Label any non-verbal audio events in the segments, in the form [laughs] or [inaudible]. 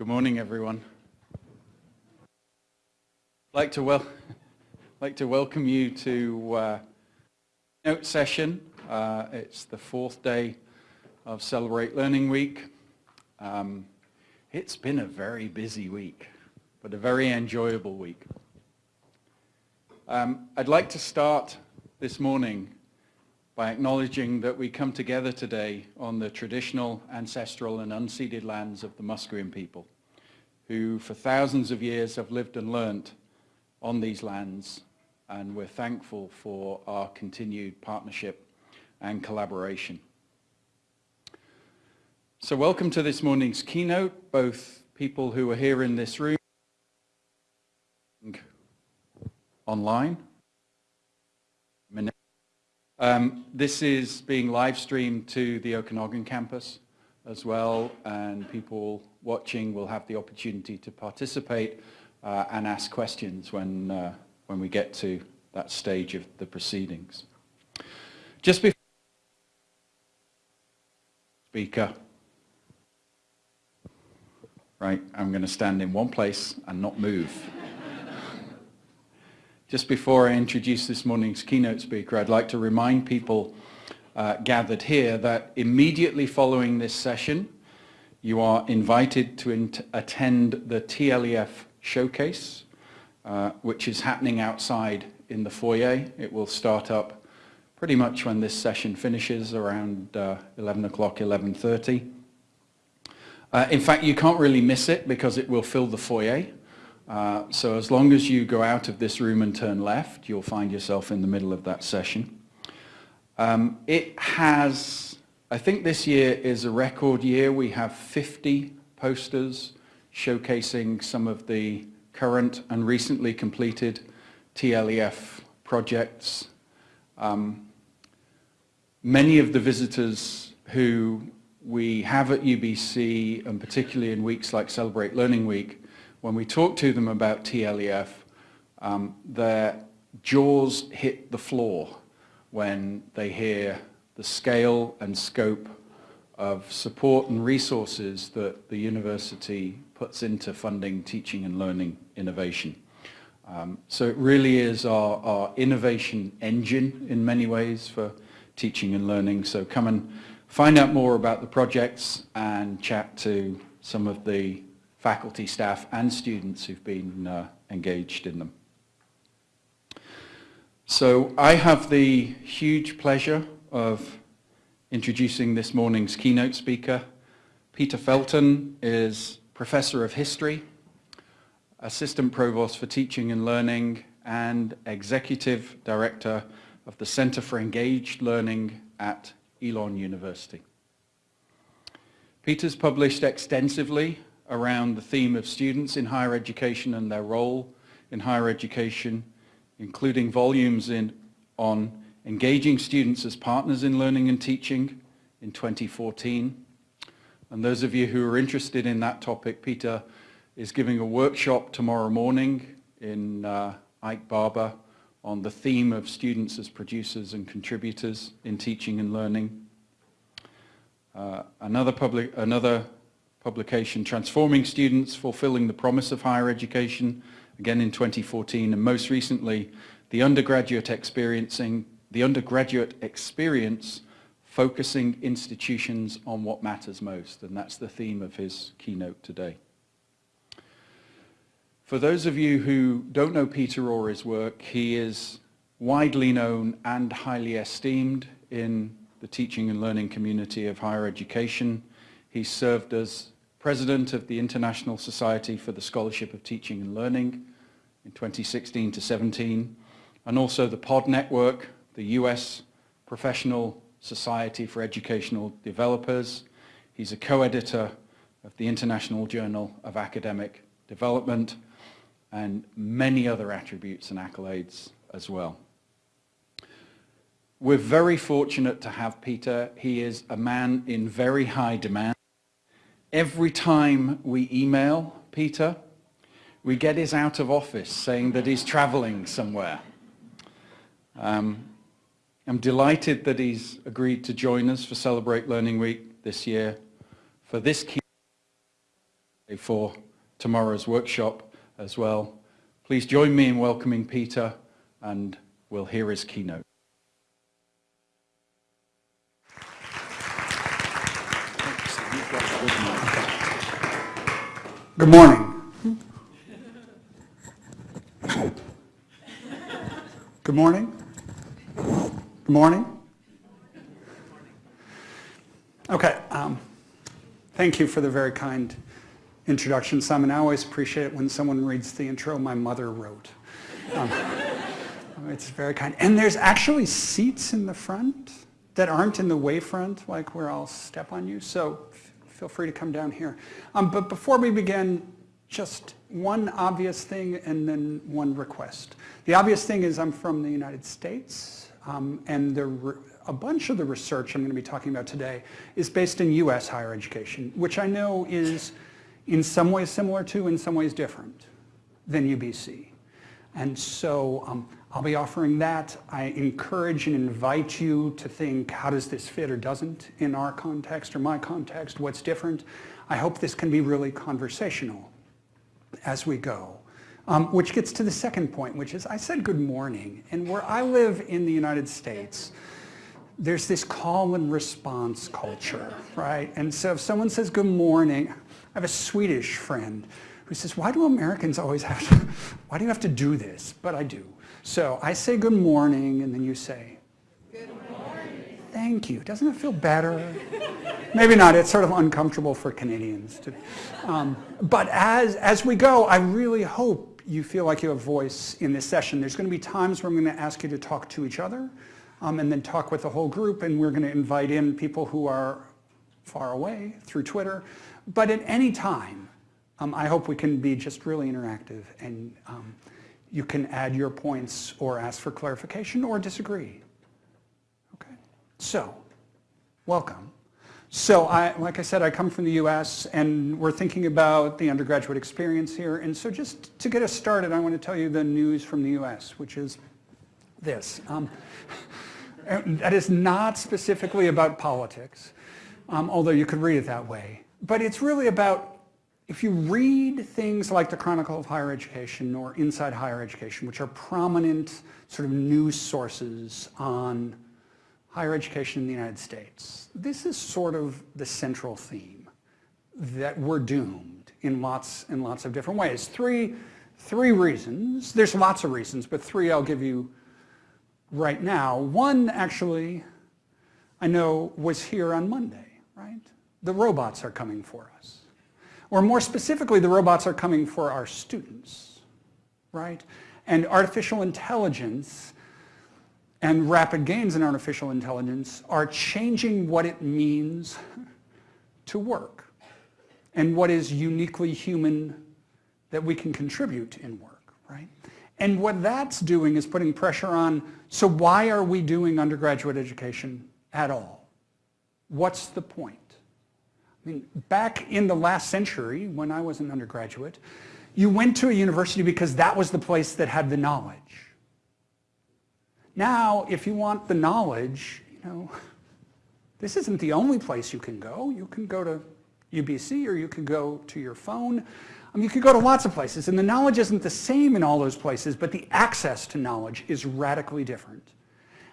Good morning, everyone. I'd like to, like to welcome you to uh, note session. Uh, it's the fourth day of Celebrate Learning Week. Um, it's been a very busy week, but a very enjoyable week. Um, I'd like to start this morning by acknowledging that we come together today on the traditional, ancestral and unceded lands of the Musqueam people, who for thousands of years have lived and learnt on these lands, and we're thankful for our continued partnership and collaboration. So welcome to this morning's keynote, both people who are here in this room online. Um, this is being live streamed to the Okanagan campus as well and people watching will have the opportunity to participate uh, and ask questions when, uh, when we get to that stage of the proceedings. Just before speaker, right, I'm going to stand in one place and not move. Just before I introduce this morning's keynote speaker, I'd like to remind people uh, gathered here that immediately following this session, you are invited to attend the TLEF showcase, uh, which is happening outside in the foyer. It will start up pretty much when this session finishes, around uh, 11 o'clock, 11.30. Uh, in fact, you can't really miss it because it will fill the foyer. Uh, so as long as you go out of this room and turn left, you'll find yourself in the middle of that session. Um, it has, I think this year is a record year. We have 50 posters showcasing some of the current and recently completed TLEF projects. Um, many of the visitors who we have at UBC, and particularly in weeks like Celebrate Learning Week, when we talk to them about TLEF, um, their jaws hit the floor when they hear the scale and scope of support and resources that the university puts into funding teaching and learning innovation. Um, so it really is our, our innovation engine in many ways for teaching and learning. So come and find out more about the projects and chat to some of the faculty, staff and students who've been uh, engaged in them. So I have the huge pleasure of introducing this morning's keynote speaker. Peter Felten is Professor of History, Assistant Provost for Teaching and Learning and Executive Director of the Center for Engaged Learning at Elon University. Peter's published extensively around the theme of students in higher education and their role in higher education, including volumes in, on engaging students as partners in learning and teaching in 2014. And those of you who are interested in that topic, Peter is giving a workshop tomorrow morning in uh, Ike Barber on the theme of students as producers and contributors in teaching and learning. Uh, another, public, another publication, Transforming Students, Fulfilling the Promise of Higher Education, again in 2014, and most recently, the undergraduate experiencing, the undergraduate experience focusing institutions on what matters most, and that's the theme of his keynote today. For those of you who don't know Peter or his work, he is widely known and highly esteemed in the teaching and learning community of higher education. He served as president of the International Society for the Scholarship of Teaching and Learning in 2016 to 17, and also the POD Network, the US Professional Society for Educational Developers. He's a co-editor of the International Journal of Academic Development and many other attributes and accolades as well. We're very fortunate to have Peter. He is a man in very high demand. Every time we email Peter, we get his out of office saying that he's traveling somewhere. Um, I'm delighted that he's agreed to join us for Celebrate Learning Week this year for this key for tomorrow's workshop as well. Please join me in welcoming Peter and we'll hear his keynote. Good morning. Good morning. Good morning. Okay. Um, thank you for the very kind introduction, Simon. I always appreciate it when someone reads the intro my mother wrote. Um, it's very kind. And there's actually seats in the front that aren't in the wayfront, like where I'll step on you. So feel free to come down here. Um, but before we begin, just one obvious thing and then one request. The obvious thing is I'm from the United States, um, and the, a bunch of the research I'm going to be talking about today is based in U.S. higher education, which I know is in some ways similar to, in some ways different than UBC. And so um, I'll be offering that. I encourage and invite you to think, how does this fit or doesn't in our context or my context? What's different? I hope this can be really conversational as we go. Um, which gets to the second point, which is I said good morning. And where I live in the United States, there's this call and response culture, right? And so if someone says good morning, I have a Swedish friend who says, why do Americans always have to, [laughs] why do you have to do this? But I do. So I say good morning, and then you say, good morning. Thank you. Doesn't it feel better? Maybe not. It's sort of uncomfortable for Canadians. To, um, but as, as we go, I really hope you feel like you have a voice in this session. There's going to be times where I'm going to ask you to talk to each other um, and then talk with the whole group, and we're going to invite in people who are far away through Twitter. But at any time, um, I hope we can be just really interactive and um, you can add your points or ask for clarification or disagree. Okay, so welcome. So I, like I said, I come from the US and we're thinking about the undergraduate experience here. And so just to get us started, I want to tell you the news from the US, which is this. Um, that is not specifically about politics, um, although you could read it that way. But it's really about if you read things like the Chronicle of Higher Education or Inside Higher Education, which are prominent sort of news sources on higher education in the United States, this is sort of the central theme that we're doomed in lots and lots of different ways. Three, three reasons. There's lots of reasons, but three I'll give you right now. One actually I know was here on Monday, right? The robots are coming for us. Or more specifically, the robots are coming for our students, right? And artificial intelligence and rapid gains in artificial intelligence are changing what it means to work and what is uniquely human that we can contribute in work, right? And what that's doing is putting pressure on, so why are we doing undergraduate education at all? What's the point? I mean, back in the last century, when I was an undergraduate, you went to a university because that was the place that had the knowledge. Now, if you want the knowledge, you know, this isn't the only place you can go. You can go to UBC or you can go to your phone. I mean, you could go to lots of places, and the knowledge isn't the same in all those places, but the access to knowledge is radically different.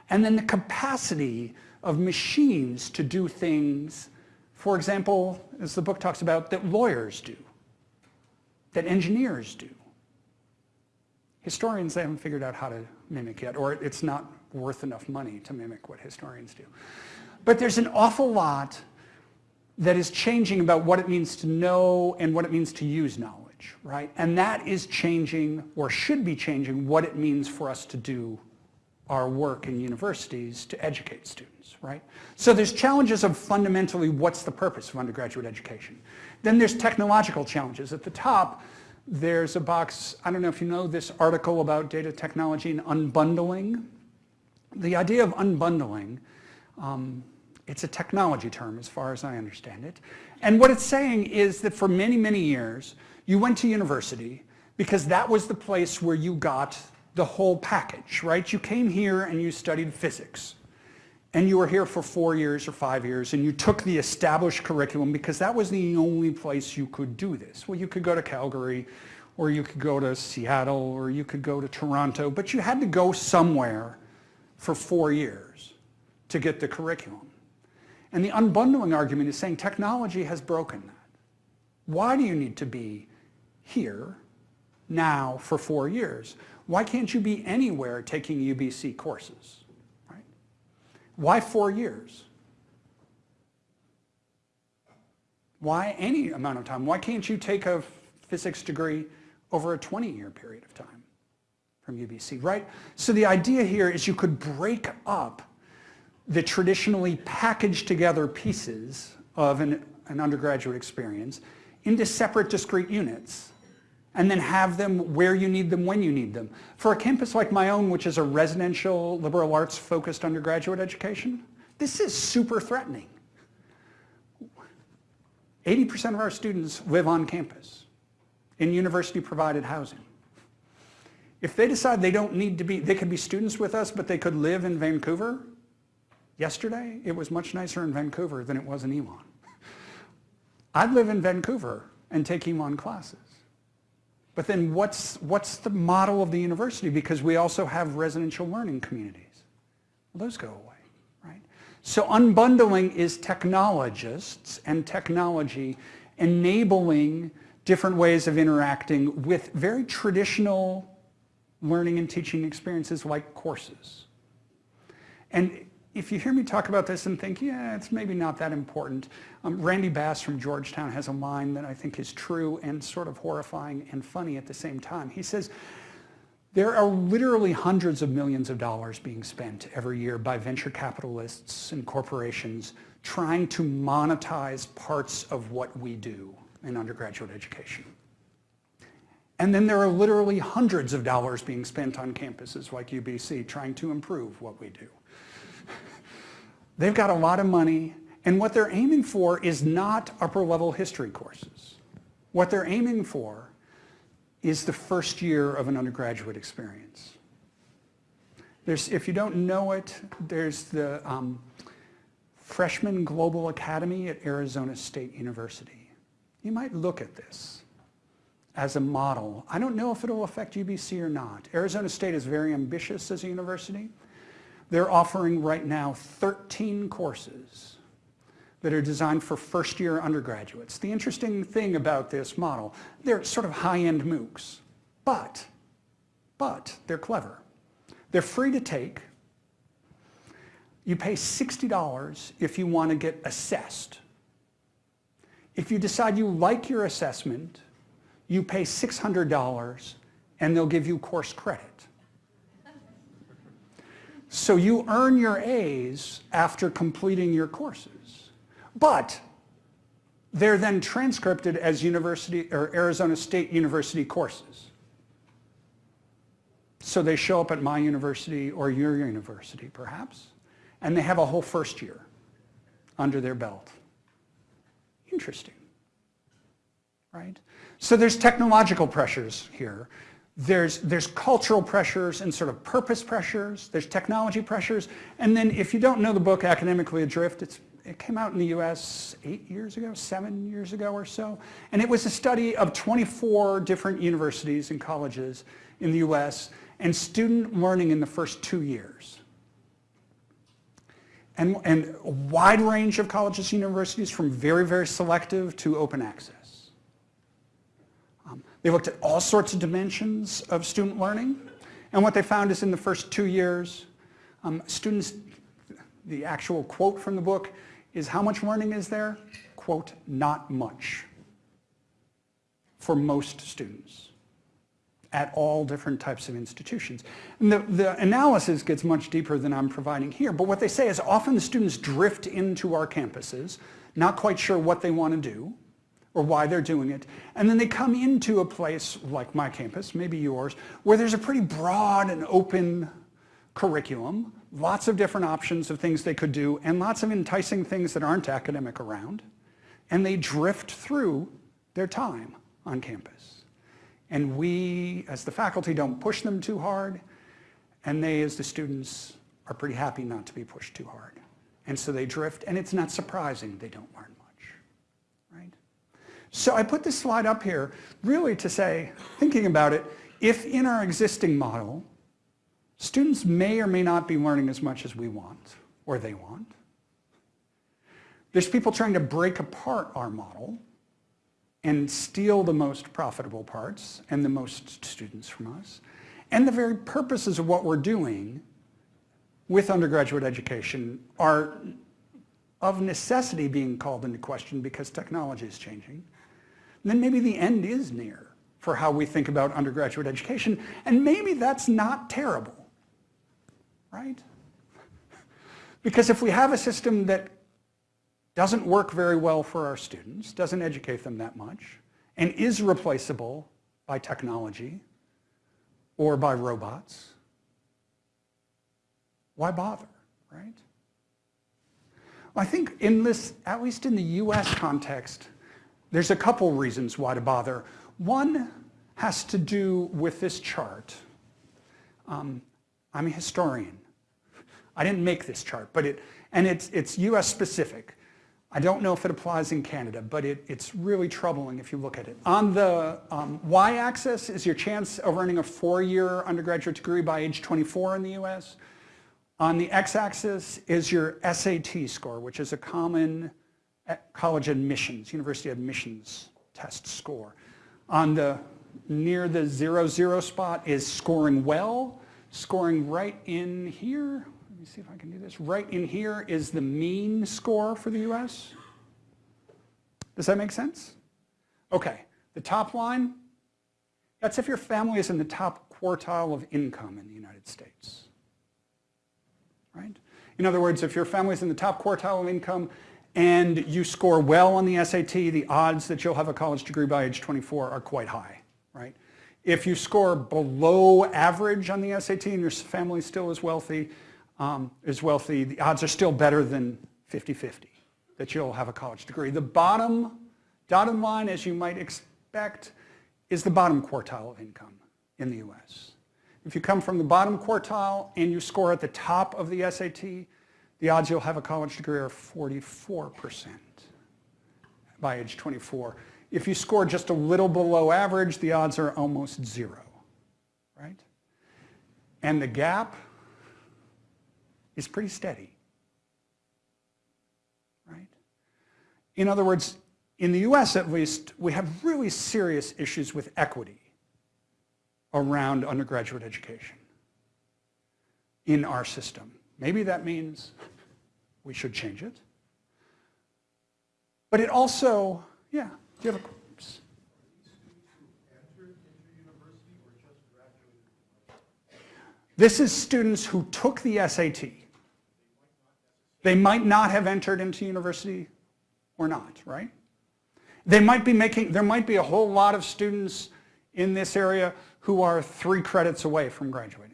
And then the capacity of machines to do things for example, as the book talks about, that lawyers do, that engineers do. Historians, they haven't figured out how to mimic yet, or it's not worth enough money to mimic what historians do. But there's an awful lot that is changing about what it means to know and what it means to use knowledge, right? And that is changing, or should be changing, what it means for us to do our work in universities to educate students right? So there's challenges of fundamentally what's the purpose of undergraduate education. Then there's technological challenges. At the top, there's a box, I don't know if you know this article about data technology and unbundling. The idea of unbundling, um, it's a technology term as far as I understand it. And what it's saying is that for many, many years, you went to university because that was the place where you got the whole package, right? You came here and you studied physics and you were here for four years or five years and you took the established curriculum because that was the only place you could do this. Well, you could go to Calgary or you could go to Seattle or you could go to Toronto, but you had to go somewhere for four years to get the curriculum. And the unbundling argument is saying technology has broken that. Why do you need to be here now for four years? Why can't you be anywhere taking UBC courses? Right? Why four years? Why any amount of time? Why can't you take a physics degree over a 20-year period of time from UBC, right? So the idea here is you could break up the traditionally packaged together pieces of an, an undergraduate experience into separate discrete units and then have them where you need them when you need them. For a campus like my own, which is a residential liberal arts focused undergraduate education, this is super threatening. 80% of our students live on campus in university provided housing. If they decide they don't need to be, they could be students with us, but they could live in Vancouver, yesterday it was much nicer in Vancouver than it was in Elon. I'd live in Vancouver and take Elon classes. But then what's, what's the model of the university? Because we also have residential learning communities. Well, those go away, right? So unbundling is technologists and technology enabling different ways of interacting with very traditional learning and teaching experiences like courses. And if you hear me talk about this and think, yeah, it's maybe not that important, um, Randy Bass from Georgetown has a line that I think is true and sort of horrifying and funny at the same time. He says, there are literally hundreds of millions of dollars being spent every year by venture capitalists and corporations trying to monetize parts of what we do in undergraduate education. And then there are literally hundreds of dollars being spent on campuses like UBC trying to improve what we do. They've got a lot of money, and what they're aiming for is not upper level history courses. What they're aiming for is the first year of an undergraduate experience. There's, if you don't know it, there's the um, Freshman Global Academy at Arizona State University you might look at this as a model. I don't know if it'll affect UBC or not. Arizona State is very ambitious as a university. They're offering right now 13 courses that are designed for first-year undergraduates. The interesting thing about this model, they're sort of high-end MOOCs, but, but they're clever. They're free to take. You pay $60 if you want to get assessed if you decide you like your assessment, you pay $600 and they'll give you course credit. So you earn your A's after completing your courses. But they're then transcripted as university or Arizona State University courses. So they show up at my university or your university perhaps, and they have a whole first year under their belt. Interesting, right? So there's technological pressures here. There's, there's cultural pressures and sort of purpose pressures. There's technology pressures. And then if you don't know the book Academically Adrift, it's, it came out in the US eight years ago, seven years ago or so. And it was a study of 24 different universities and colleges in the US and student learning in the first two years and, and a wide range of colleges and universities from very, very selective to open access. They looked at all sorts of dimensions of student learning. And what they found is in the first two years, um, students, the actual quote from the book is how much learning is there? Quote, not much for most students at all different types of institutions. And the, the analysis gets much deeper than I'm providing here, but what they say is often the students drift into our campuses, not quite sure what they want to do or why they're doing it, and then they come into a place like my campus, maybe yours, where there's a pretty broad and open curriculum, lots of different options of things they could do, and lots of enticing things that aren't academic around, and they drift through their time on campus. And we, as the faculty, don't push them too hard, and they, as the students, are pretty happy not to be pushed too hard. And so they drift, and it's not surprising they don't? So I put this slide up here really to say, thinking about it, if in our existing model, students may or may not be learning as much as we want, or they want, there's people trying to break apart our model and steal the most profitable parts and the most students from us. And the very purposes of what we're doing with undergraduate education are of necessity being called into question because technology is changing. And then maybe the end is near for how we think about undergraduate education. And maybe that's not terrible, right? Because if we have a system that doesn't work very well for our students, doesn't educate them that much, and is replaceable by technology or by robots, why bother, right? Well, I think in this, at least in the US context, there's a couple reasons why to bother. One has to do with this chart. Um, I'm a historian. I didn't make this chart, but it, and it's, it's US specific. I don't know if it applies in Canada, but it, it's really troubling if you look at it. On the um, y-axis is your chance of earning a four-year undergraduate degree by age 24 in the US. On the x-axis is your SAT score, which is a common college admissions, university admissions test score. On the near the zero zero spot is scoring well, scoring right in here let me see if I can do this. Right in here is the mean score for the US. Does that make sense? Okay, the top line, that's if your family is in the top quartile of income in the United States. Right? In other words, if your family is in the top quartile of income and you score well on the SAT, the odds that you'll have a college degree by age 24 are quite high, right? If you score below average on the SAT and your family still is wealthy, um, is wealthy, the odds are still better than 50-50 that you'll have a college degree. The bottom dotted line, as you might expect, is the bottom quartile of income in the US. If you come from the bottom quartile and you score at the top of the SAT, the odds you'll have a college degree are 44% by age 24. If you score just a little below average, the odds are almost zero, right? And the gap is pretty steady. Right? In other words, in the US at least, we have really serious issues with equity around undergraduate education in our system. Maybe that means we should change it. But it also, yeah, do you have a This is students who took the SAT they might not have entered into university or not, right? They might be making, there might be a whole lot of students in this area who are three credits away from graduating.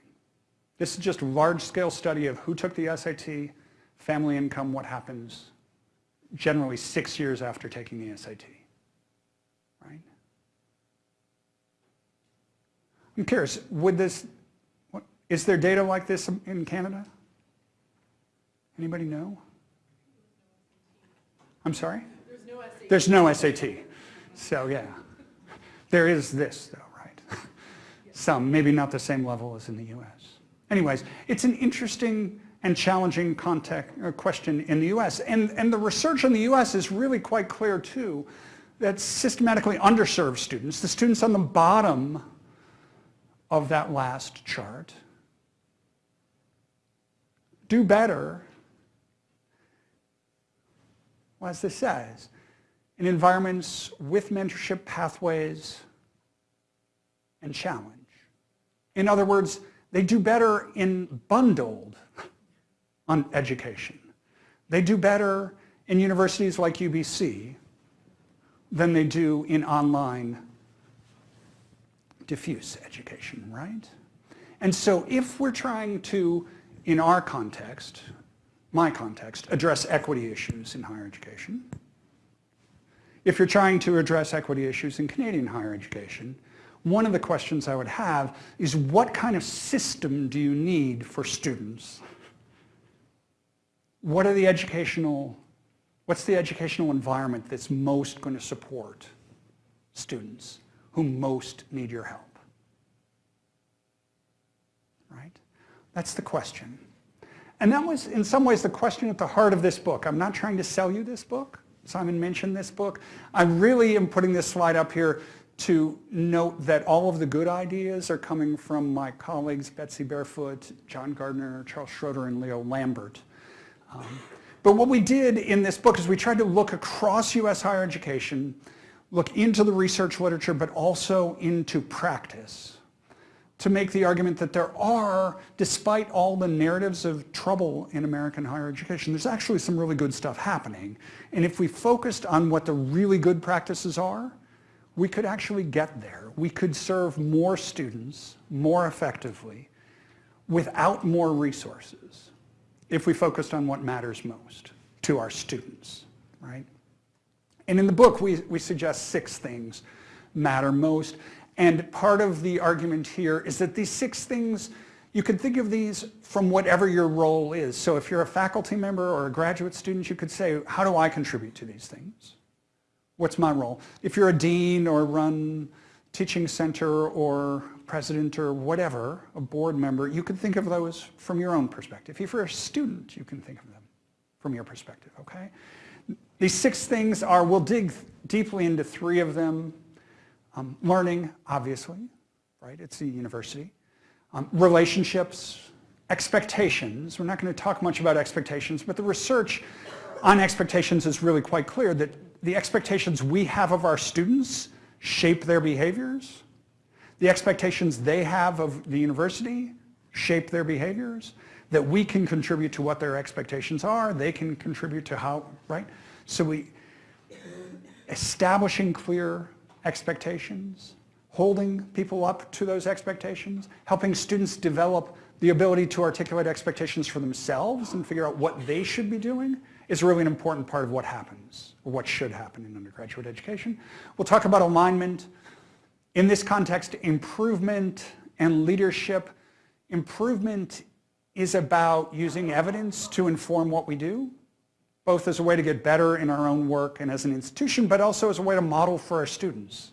This is just a large-scale study of who took the SAT, family income, what happens generally six years after taking the SAT, right? I'm curious, would this, what, is there data like this in Canada? Anybody know? I'm sorry? There's no SAT. There's no SAT. So yeah, there is this though, right? Some, maybe not the same level as in the US. Anyways, it's an interesting and challenging context, uh, question in the US. And, and the research in the US is really quite clear too, that systematically underserved students, the students on the bottom of that last chart, do better well, as this says, in environments with mentorship pathways and challenge. In other words, they do better in bundled on education. They do better in universities like UBC than they do in online diffuse education, right? And so if we're trying to, in our context, my context, address equity issues in higher education. If you're trying to address equity issues in Canadian higher education, one of the questions I would have is what kind of system do you need for students what are the educational, what's the educational environment that's most going to support students who most need your help? Right? That's the question. And that was, in some ways, the question at the heart of this book. I'm not trying to sell you this book. Simon mentioned this book. I really am putting this slide up here to note that all of the good ideas are coming from my colleagues Betsy Barefoot, John Gardner, Charles Schroeder, and Leo Lambert. Um, but what we did in this book is we tried to look across U.S. higher education, look into the research literature, but also into practice to make the argument that there are, despite all the narratives of trouble in American higher education, there's actually some really good stuff happening. And if we focused on what the really good practices are, we could actually get there. We could serve more students more effectively without more resources if we focused on what matters most to our students, right? And in the book, we, we suggest six things matter most. And part of the argument here is that these six things, you could think of these from whatever your role is. So if you're a faculty member or a graduate student, you could say, how do I contribute to these things? What's my role? If you're a dean or run teaching center or president or whatever, a board member, you can think of those from your own perspective. If you're a student, you can think of them from your perspective, okay? These six things are, we'll dig deeply into three of them. Um, learning, obviously, right? It's a university. Um, relationships, expectations. We're not going to talk much about expectations, but the research on expectations is really quite clear that the expectations we have of our students shape their behaviors. The expectations they have of the university shape their behaviors. That we can contribute to what their expectations are. They can contribute to how, right? So we, establishing clear expectations, holding people up to those expectations, helping students develop the ability to articulate expectations for themselves and figure out what they should be doing is really an important part of what happens, or what should happen in undergraduate education. We'll talk about alignment. In this context, improvement and leadership. Improvement is about using evidence to inform what we do, both as a way to get better in our own work and as an institution, but also as a way to model for our students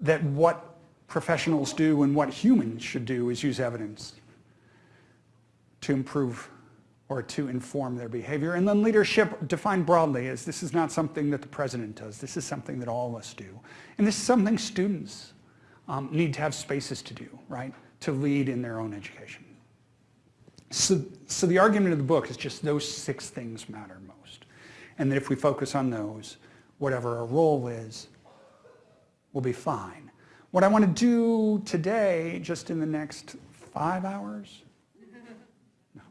that what professionals do and what humans should do is use evidence to improve or to inform their behavior. And then leadership defined broadly as this is not something that the president does. This is something that all of us do. And this is something students um, need to have spaces to do, right? To lead in their own education. So, so the argument of the book is just those six things matter most. And that if we focus on those, whatever our role is, we'll be fine. What I want to do today, just in the next five hours,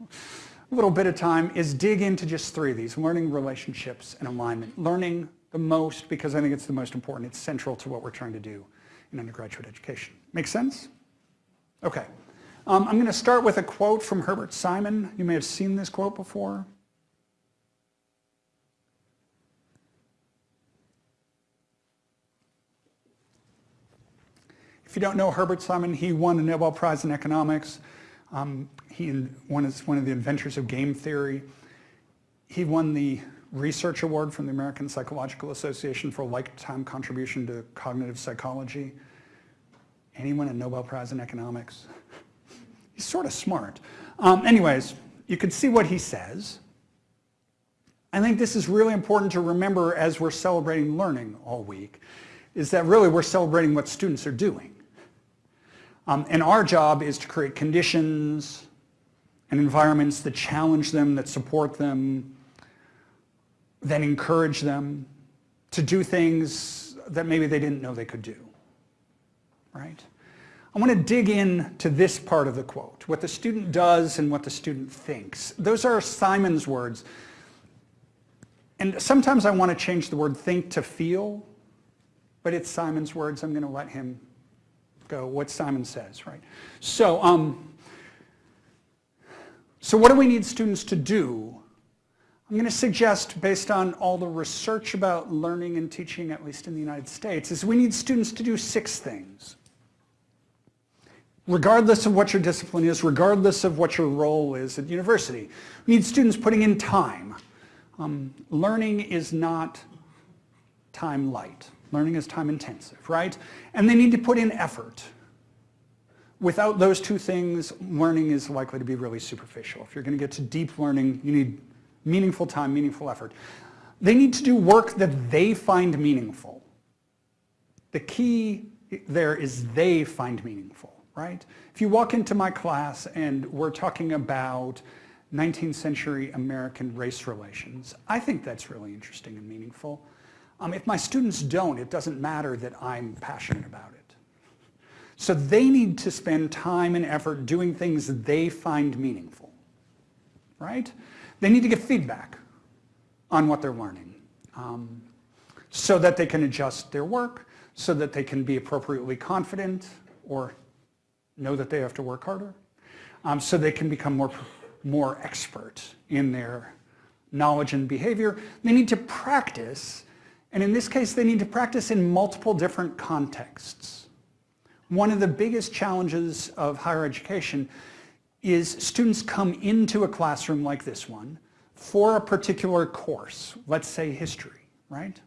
[laughs] a little bit of time, is dig into just three of these, learning relationships and alignment. Learning the most because I think it's the most important. It's central to what we're trying to do in undergraduate education. Make sense? Okay. Um, I'm going to start with a quote from Herbert Simon. You may have seen this quote before. If you don't know Herbert Simon, he won the Nobel Prize in Economics. Um, he one is one of the inventors of game theory. He won the Research Award from the American Psychological Association for lifetime contribution to cognitive psychology. And he won a Nobel Prize in Economics. He's sort of smart. Um, anyways, you can see what he says. I think this is really important to remember as we're celebrating learning all week, is that really we're celebrating what students are doing. Um, and our job is to create conditions and environments that challenge them, that support them, that encourage them to do things that maybe they didn't know they could do, right? I want to dig in to this part of the quote, what the student does and what the student thinks. Those are Simon's words. And sometimes I want to change the word think to feel, but it's Simon's words. I'm going to let him go, what Simon says, right? So, um, so what do we need students to do? I'm going to suggest, based on all the research about learning and teaching, at least in the United States, is we need students to do six things. regardless of what your discipline is, regardless of what your role is at university. We need students putting in time. Um, learning is not time light. Learning is time intensive, right? And they need to put in effort. Without those two things, learning is likely to be really superficial. If you're going to get to deep learning, you need meaningful time, meaningful effort. They need to do work that they find meaningful. The key there is they find meaningful, right? If you walk into my class and we're talking about 19th century American race relations, I think that's really interesting and meaningful. Um, if my students don't, it doesn't matter that I'm passionate about it. So they need to spend time and effort doing things they find meaningful, right? They need to get feedback on what they're learning um, so that they can adjust their work, so that they can be appropriately confident or know that they have to work harder, um, so they can become more, more expert in their knowledge and behavior. They need to practice, and in this case, they need to practice in multiple different contexts. One of the biggest challenges of higher education is students come into a classroom like this one for a particular course, let's say history, right?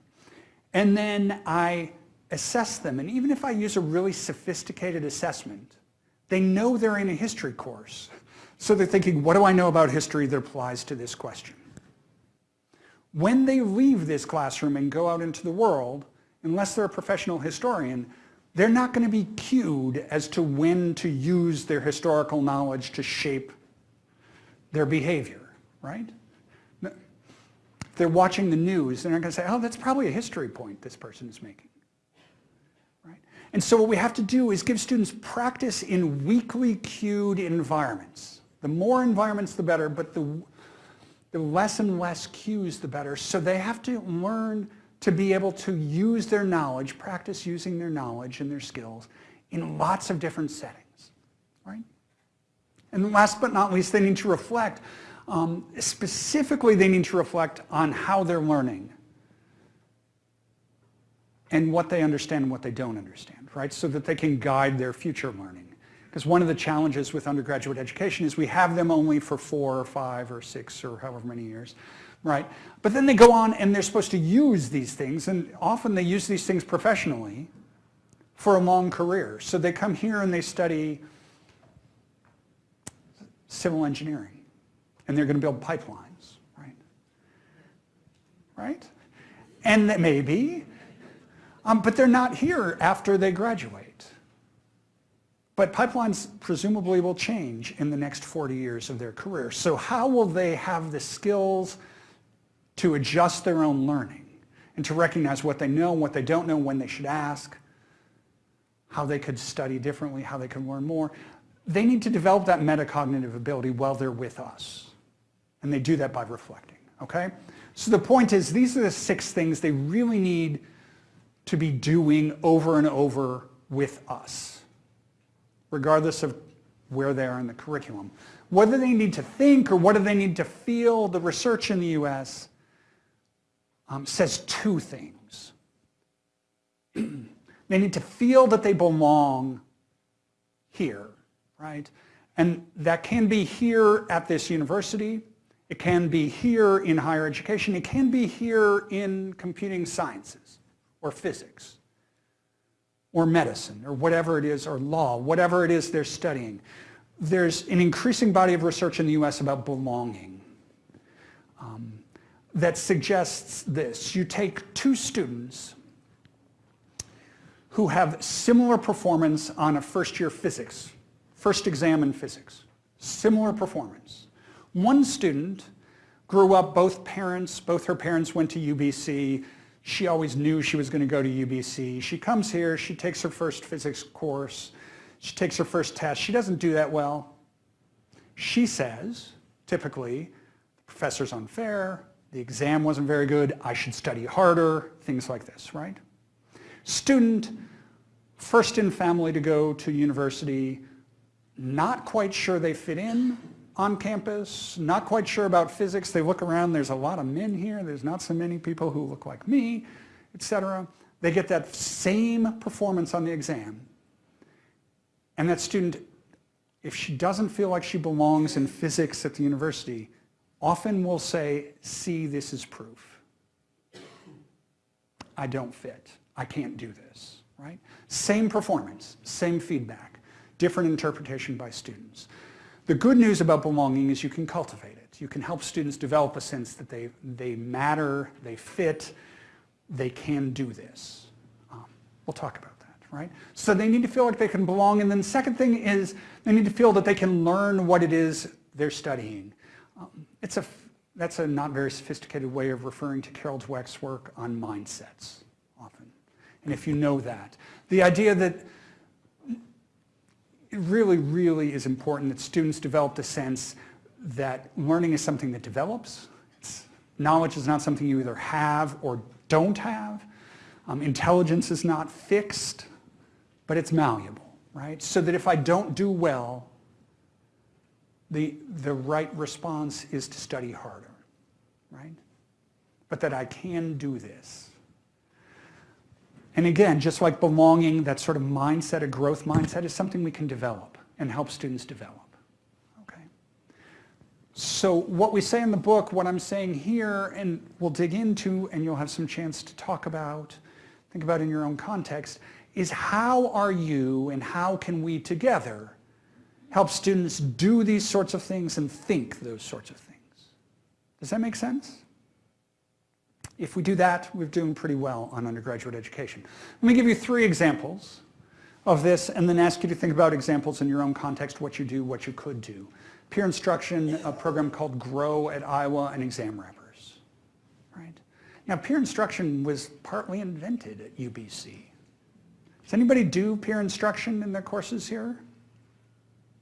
And then I assess them. And even if I use a really sophisticated assessment, they know they're in a history course. So they're thinking, what do I know about history that applies to this question? When they leave this classroom and go out into the world, unless they're a professional historian, they're not going to be cued as to when to use their historical knowledge to shape their behavior, right? If they're watching the news, they're not going to say, oh, that's probably a history point this person is making. Right? And so what we have to do is give students practice in weakly cued environments. The more environments, the better, but the, the less and less cues, the better. So they have to learn to be able to use their knowledge, practice using their knowledge and their skills in lots of different settings, right? And last but not least, they need to reflect. Um, specifically, they need to reflect on how they're learning and what they understand and what they don't understand, right? So that they can guide their future learning. Because one of the challenges with undergraduate education is we have them only for four or five or six or however many years, right? But then they go on and they're supposed to use these things and often they use these things professionally for a long career. So they come here and they study civil engineering and they're going to build pipelines, right? Right? And maybe um, but they're not here after they graduate. But pipelines presumably will change in the next 40 years of their career. So how will they have the skills to adjust their own learning and to recognize what they know, and what they don't know, when they should ask, how they could study differently, how they could learn more. They need to develop that metacognitive ability while they're with us. And they do that by reflecting, okay? So the point is, these are the six things they really need to be doing over and over with us, regardless of where they are in the curriculum. Whether they need to think or what do they need to feel, the research in the U.S. Um, says two things. [clears throat] they need to feel that they belong here, right? And that can be here at this university. It can be here in higher education. It can be here in computing sciences or physics or medicine or whatever it is, or law, whatever it is they're studying. There's an increasing body of research in the US about belonging um, that suggests this. You take two students who have similar performance on a first year physics, first exam in physics, similar performance. One student grew up, both parents, both her parents went to UBC, she always knew she was going to go to UBC. She comes here, she takes her first physics course, she takes her first test. She doesn't do that well. She says, typically, the professor's unfair, the exam wasn't very good, I should study harder, things like this, right? Student, first in family to go to university, not quite sure they fit in, on campus, not quite sure about physics. They look around, there's a lot of men here, there's not so many people who look like me, etc. They get that same performance on the exam. And that student, if she doesn't feel like she belongs in physics at the university, often will say, see, this is proof. I don't fit. I can't do this, right? Same performance, same feedback, different interpretation by students. The good news about belonging is you can cultivate it. You can help students develop a sense that they, they matter, they fit, they can do this. Um, we'll talk about that, right? So they need to feel like they can belong. And then the second thing is they need to feel that they can learn what it is they're studying. Um, it's a, that's a not very sophisticated way of referring to Carol Dweck's work on mindsets often. And if you know that, the idea that it really, really is important that students develop the sense that learning is something that develops. It's, knowledge is not something you either have or don't have. Um, intelligence is not fixed, but it's malleable, right? So that if I don't do well, the, the right response is to study harder, right? But that I can do this. And again, just like belonging, that sort of mindset, a growth mindset, is something we can develop and help students develop. Okay. So what we say in the book, what I'm saying here, and we'll dig into, and you'll have some chance to talk about, think about in your own context, is how are you and how can we together help students do these sorts of things and think those sorts of things. Does that make sense? If we do that, we're doing pretty well on undergraduate education. Let me give you three examples of this and then ask you to think about examples in your own context, what you do, what you could do. Peer instruction, a program called GROW at Iowa, and exam wrappers. Right? Now, peer instruction was partly invented at UBC. Does anybody do peer instruction in their courses here?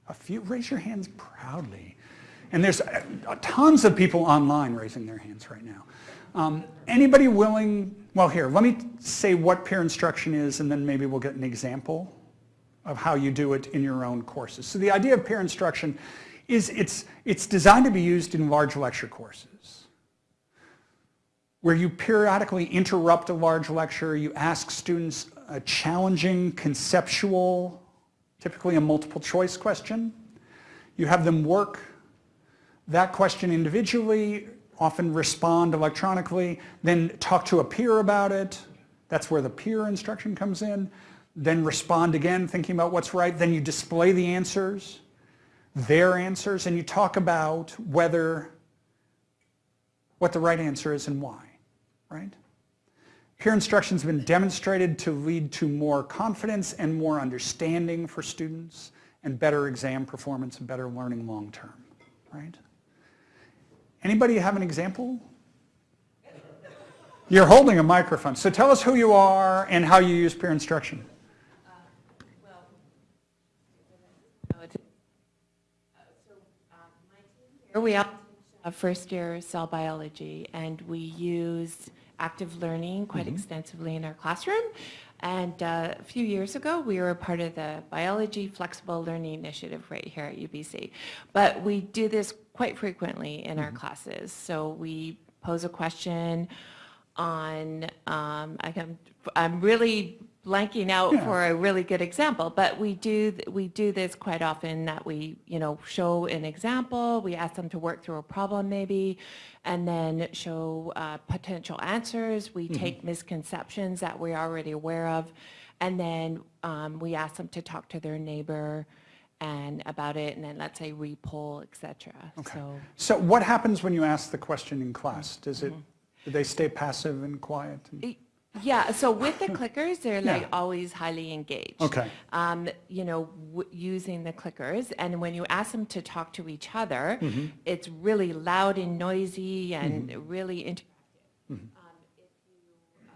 A few, raise your hands proudly. And there's uh, tons of people online raising their hands right now. Um, anybody willing, well here, let me say what peer instruction is and then maybe we'll get an example of how you do it in your own courses. So the idea of peer instruction is it's, it's designed to be used in large lecture courses where you periodically interrupt a large lecture, you ask students a challenging conceptual typically a multiple choice question. You have them work that question individually, often respond electronically, then talk to a peer about it. That's where the peer instruction comes in. Then respond again, thinking about what's right. Then you display the answers, their answers, and you talk about whether, what the right answer is and why, right? Peer instruction has been demonstrated to lead to more confidence and more understanding for students and better exam performance and better learning long term, right? Anybody have an example? You're holding a microphone, so tell us who you are and how you use peer instruction. Uh, uh, uh, here we have first year cell biology and we use active learning quite Mm-hmm. extensively in our classroom. And uh, a few years ago, we were a part of the Biology Flexible Learning Initiative right here at UBC. But we do this quite frequently in Mm-hmm. our classes. So we pose a question on, um, I I'm really blanking out Yeah. for a really good example, but we do, we do this quite often that we, you know, show an example, we ask them to work through a problem maybe, and then show uh, potential answers. We take misconceptions that we're already aware of, and then um, we ask them to talk to their neighbor and about it, and then let's say repoll, et cetera. So So what happens when you ask the question in class? Does it, do they stay passive and quiet? Y- Yeah, so with the clickers, they're like always highly engaged. Okay. Um, you know, w- using the clickers, and when you ask them to talk to each other, Mm-hmm. it's really loud and noisy and really interactive. Mm-hmm. Um, if you,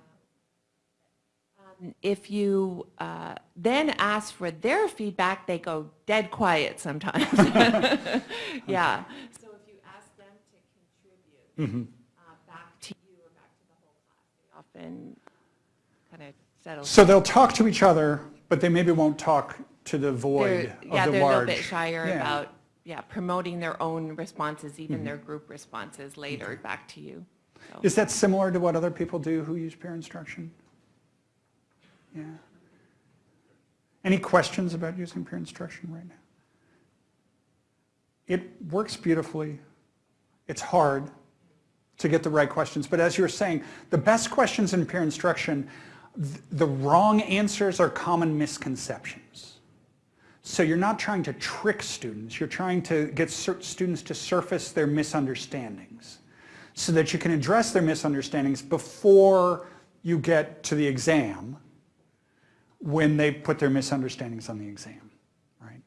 uh, um, If you uh, then ask for their feedback, they go dead quiet sometimes. [laughs] Yeah. So if you ask them to contribute Mm-hmm. uh, back to you or back to the whole class, they often settle. So they'll talk to each other, but they maybe won't talk to the void They're- of the large. Yeah, they're a little bit shyer Yeah. about, yeah, promoting their own responses, even mm-hmm. their group responses later back to you. So- Is that similar to what other people do who use peer instruction? Yeah. Any questions about using peer instruction right now? It works beautifully. It's hard to get the right questions, but as you were saying, the best questions in peer instruction, the wrong answers are common misconceptions. So you're not trying to trick students, you're trying to get students to surface their misunderstandings so that you can address their misunderstandings before you get to the exam when they put their misunderstandings on the exam, right?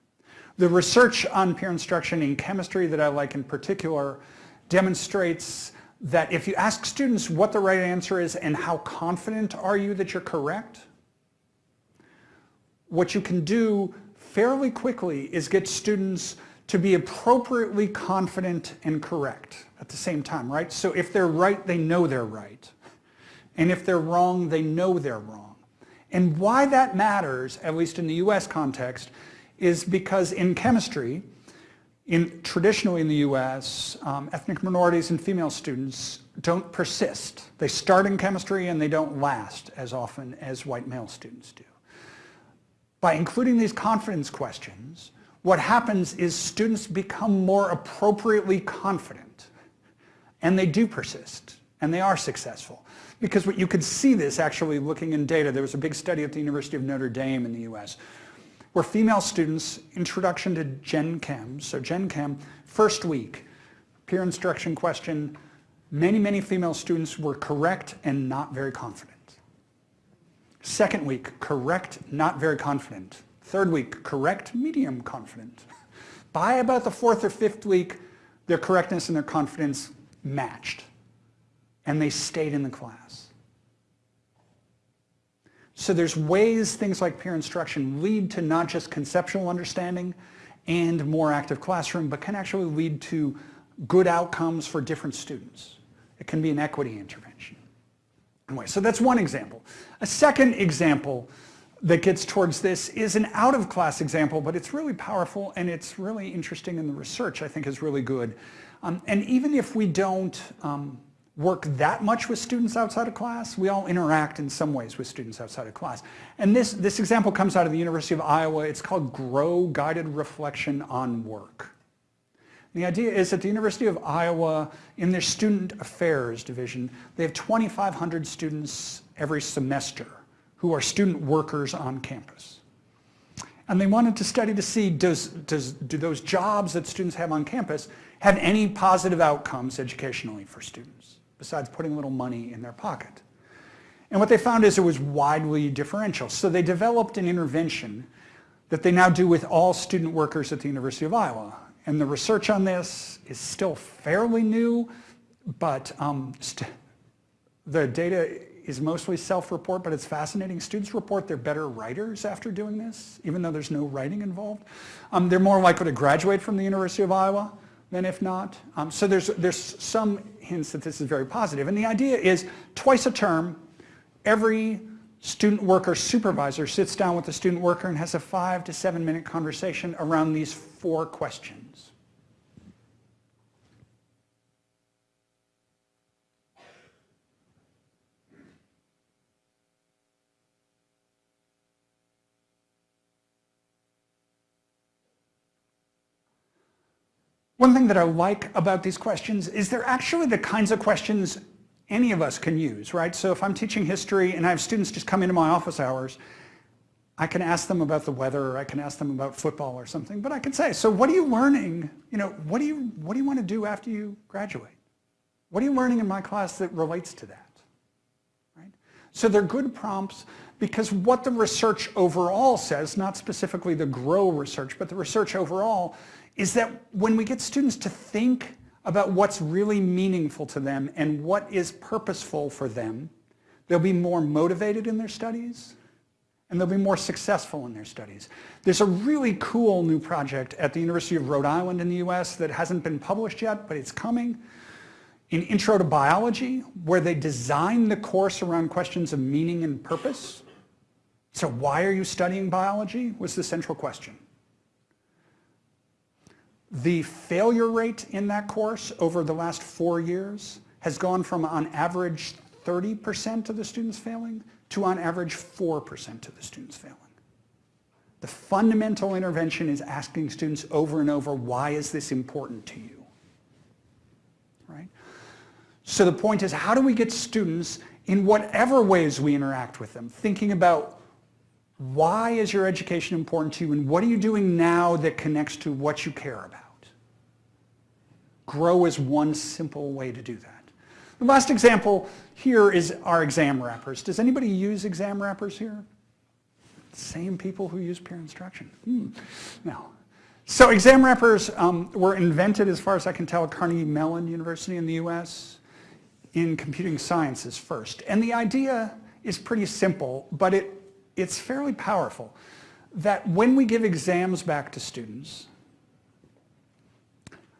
The research on peer instruction in chemistry that I like in particular demonstrates that if you ask students what the right answer is and how confident are you that you're correct, what you can do fairly quickly is get students to be appropriately confident and correct at the same time, right? So if they're right, they know they're right. And if they're wrong, they know they're wrong. And why that matters, at least in the US context, is because in chemistry, in, traditionally in the US, um, ethnic minorities and female students don't persist. They start in chemistry and they don't last as often as white male students do. By including these confidence questions, what happens is students become more appropriately confident and they do persist and they are successful. Because what you could see this actually looking in data, there was a big study at the University of Notre Dame in the US where female students, introduction to Gen Chem, so Gen Chem, first week, peer instruction question, many, many female students were correct and not very confident. Second week, correct, not very confident. Third week, correct, medium confident. [laughs] By about the fourth or fifth week, their correctness and their confidence matched. And they stayed in the class. So there's ways things like peer instruction lead to not just conceptual understanding and more active classroom, but can actually lead to good outcomes for different students. It can be an equity intervention. Anyway, so that's one example. A second example that gets towards this is an out-of-class example, but it's really powerful and it's really interesting and the research I think is really good. Um, and even if we don't um, work that much with students outside of class, we all interact in some ways with students outside of class. And this, this example comes out of the University of Iowa. It's called GROW, Guided Reflection on Work. The idea is that the University of Iowa, in their Student Affairs Division, they have 2,500 students every semester who are student workers on campus. And they wanted to study to see, does, does, do those jobs that students have on campus have any positive outcomes educationally for students, besides putting a little money in their pocket? And what they found is it was widely differential. So they developed an intervention that they now do with all student workers at the University of Iowa. And the research on this is still fairly new, but um, the data is mostly self-report, but it's fascinating. Students report they're better writers after doing this, even though there's no writing involved. Um, they're more likely to graduate from the University of Iowa than if not. Um, so there's, there's some hints that this is very positive. And the idea is twice a term, every student worker supervisor sits down with the student worker and has a five to seven minute conversation around these four questions. One thing that I like about these questions is they're actually the kinds of questions any of us can use, right? So if I'm teaching history and I have students just come into my office hours, I can ask them about the weather or I can ask them about football or something, but I can say, so what are you learning? You know, what do you, what do you want to do after you graduate? What are you learning in my class that relates to that? Right? So they're good prompts because what the research overall says, not specifically the GROW research, but the research overall, is that when we get students to think about what's really meaningful to them and what is purposeful for them, they'll be more motivated in their studies and they'll be more successful in their studies. There's a really cool new project at the University of Rhode Island in the US that hasn't been published yet, but it's coming, in Intro to Biology, where they design the course around questions of meaning and purpose. So why are you studying biology was the central question. The failure rate in that course over the last four years has gone from on average 30% of the students failing to on average 4% of the students failing. The fundamental intervention is asking students over and over, why is this important to you? Right? So the point is, how do we get students in whatever ways we interact with them, thinking about why is your education important to you and what are you doing now that connects to what you care about? Grow is one simple way to do that. The last example here is our exam wrappers. Does anybody use exam wrappers here? Same people who use peer instruction. Hmm. No. So exam wrappers um, were invented, as far as I can tell, at Carnegie Mellon University in the US in computing sciences first. And the idea is pretty simple, but it, it's fairly powerful. That when we give exams back to students,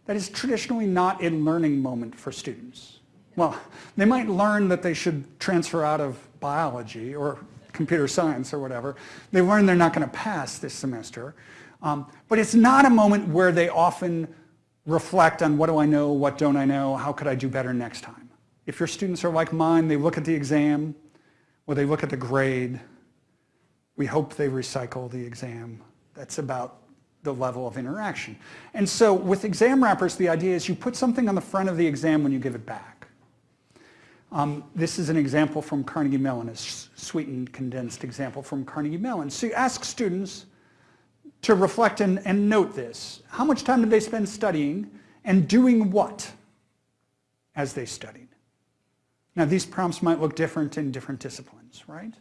that is traditionally not a learning moment for students. Well, they might learn that they should transfer out of biology or computer science or whatever. They learn they're not going to pass this semester. Um, but it's not a moment where they often reflect on what do I know, what don't I know, how could I do better next time. If your students are like mine, they look at the exam or they look at the grade. We hope they recycle the exam. That's about the level of interaction. And so with exam wrappers, the idea is you put something on the front of the exam when you give it back. Um, this is an example from Carnegie Mellon, a sweetened, condensed example from Carnegie Mellon. So you ask students to reflect and, and note this. How much time did they spend studying and doing what as they studied? Now these prompts might look different in different disciplines, right?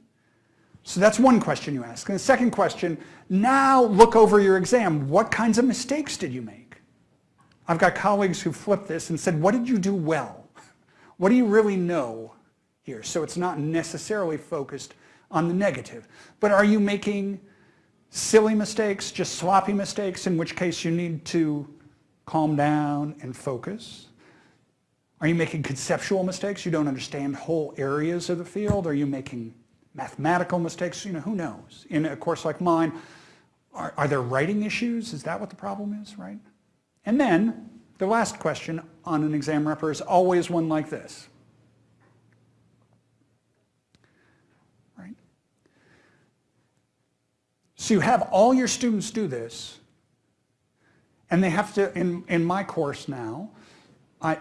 So that's one question you ask. And the second question, now look over your exam. What kinds of mistakes did you make? I've got colleagues who flipped this and said, what did you do well? What do you really know here? So it's not necessarily focused on the negative. But are you making silly mistakes, just sloppy mistakes, in which case you need to calm down and focus? Are you making conceptual mistakes? You don't understand whole areas of the field? Are you making mathematical mistakes, you know, who knows? In a course like mine, are, are there writing issues? Is that what the problem is, right? And then the last question on an exam wrapper is always one like this. Right? So you have all your students do this, and they have to, in, in my course now, I,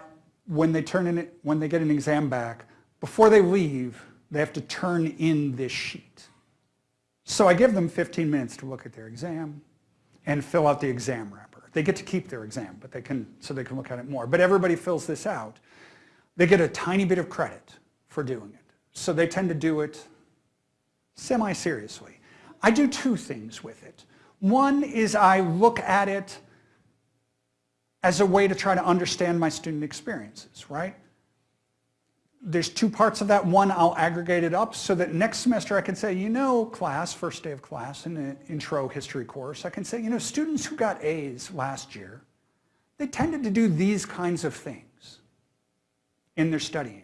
when they turn in, it, when they get an exam back, before they leave, they have to turn in this sheet. So I give them 15 minutes to look at their exam and fill out the exam wrapper. They get to keep their exam, but they can, so they can look at it more. But everybody fills this out. They get a tiny bit of credit for doing it. So they tend to do it semi-seriously. I do two things with it. One is I look at it as a way to try to understand my student experiences, right? There's two parts of that. One, I'll aggregate it up so that next semester I can say, you know, class, first day of class in an intro history course, I can say, you know, students who got A's last year, they tended to do these kinds of things in their studying.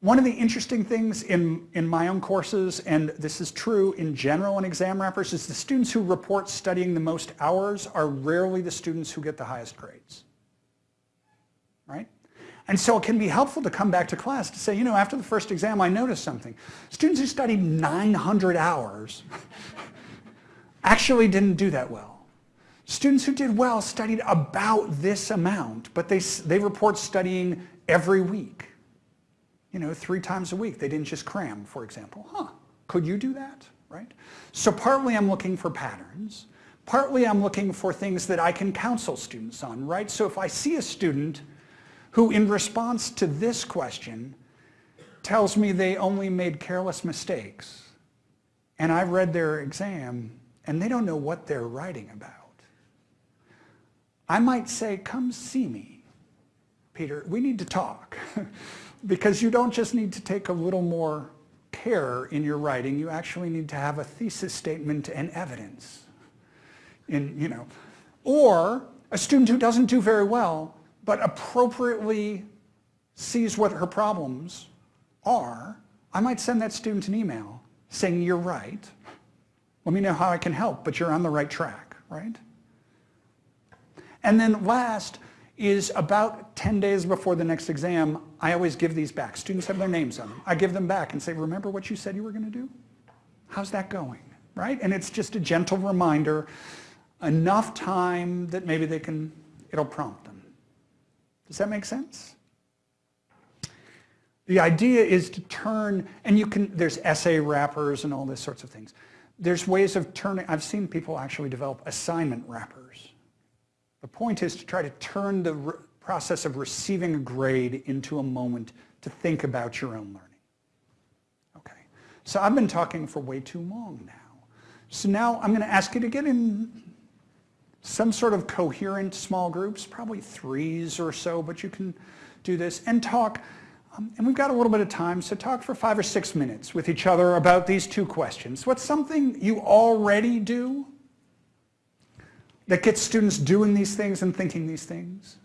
One of the interesting things in, in my own courses, and this is true in general in exam wrappers, is the students who report studying the most hours are rarely the students who get the highest grades. Right? And so it can be helpful to come back to class to say, you know, after the first exam, I noticed something. Students who studied 900 hours [laughs] actually didn't do that well. Students who did well studied about this amount, but they, they report studying every week. You know, three times a week. They didn't just cram, for example. Huh, could you do that, right? So partly I'm looking for patterns. Partly I'm looking for things that I can counsel students on, right? So if I see a student who in response to this question tells me they only made careless mistakes and I've read their exam and they don't know what they're writing about. I might say, come see me, Peter. We need to talk [laughs] because you don't just need to take a little more care in your writing. You actually need to have a thesis statement and evidence. In, you know, or a student who doesn't do very well but appropriately sees what her problems are, I might send that student an email saying, you're right. Let me know how I can help, but you're on the right track, right? And then last is about 10 days before the next exam, I always give these back. Students have their names on them. I give them back and say, remember what you said you were going to do? How's that going? right? And it's just a gentle reminder, enough time that maybe they can, it'll prompt them. Does that make sense? The idea is to turn, and you can, there's essay wrappers and all this sorts of things. There's ways of turning, I've seen people actually develop assignment wrappers. The point is to try to turn the process of receiving a grade into a moment to think about your own learning. Okay, so I've been talking for way too long now. So now I'm going to ask you to get in some sort of coherent small groups, probably threes or so, but you can do this and talk. Um, and we've got a little bit of time, so talk for five or six minutes with each other about these two questions. What's something you already do that gets students doing these things and thinking these things?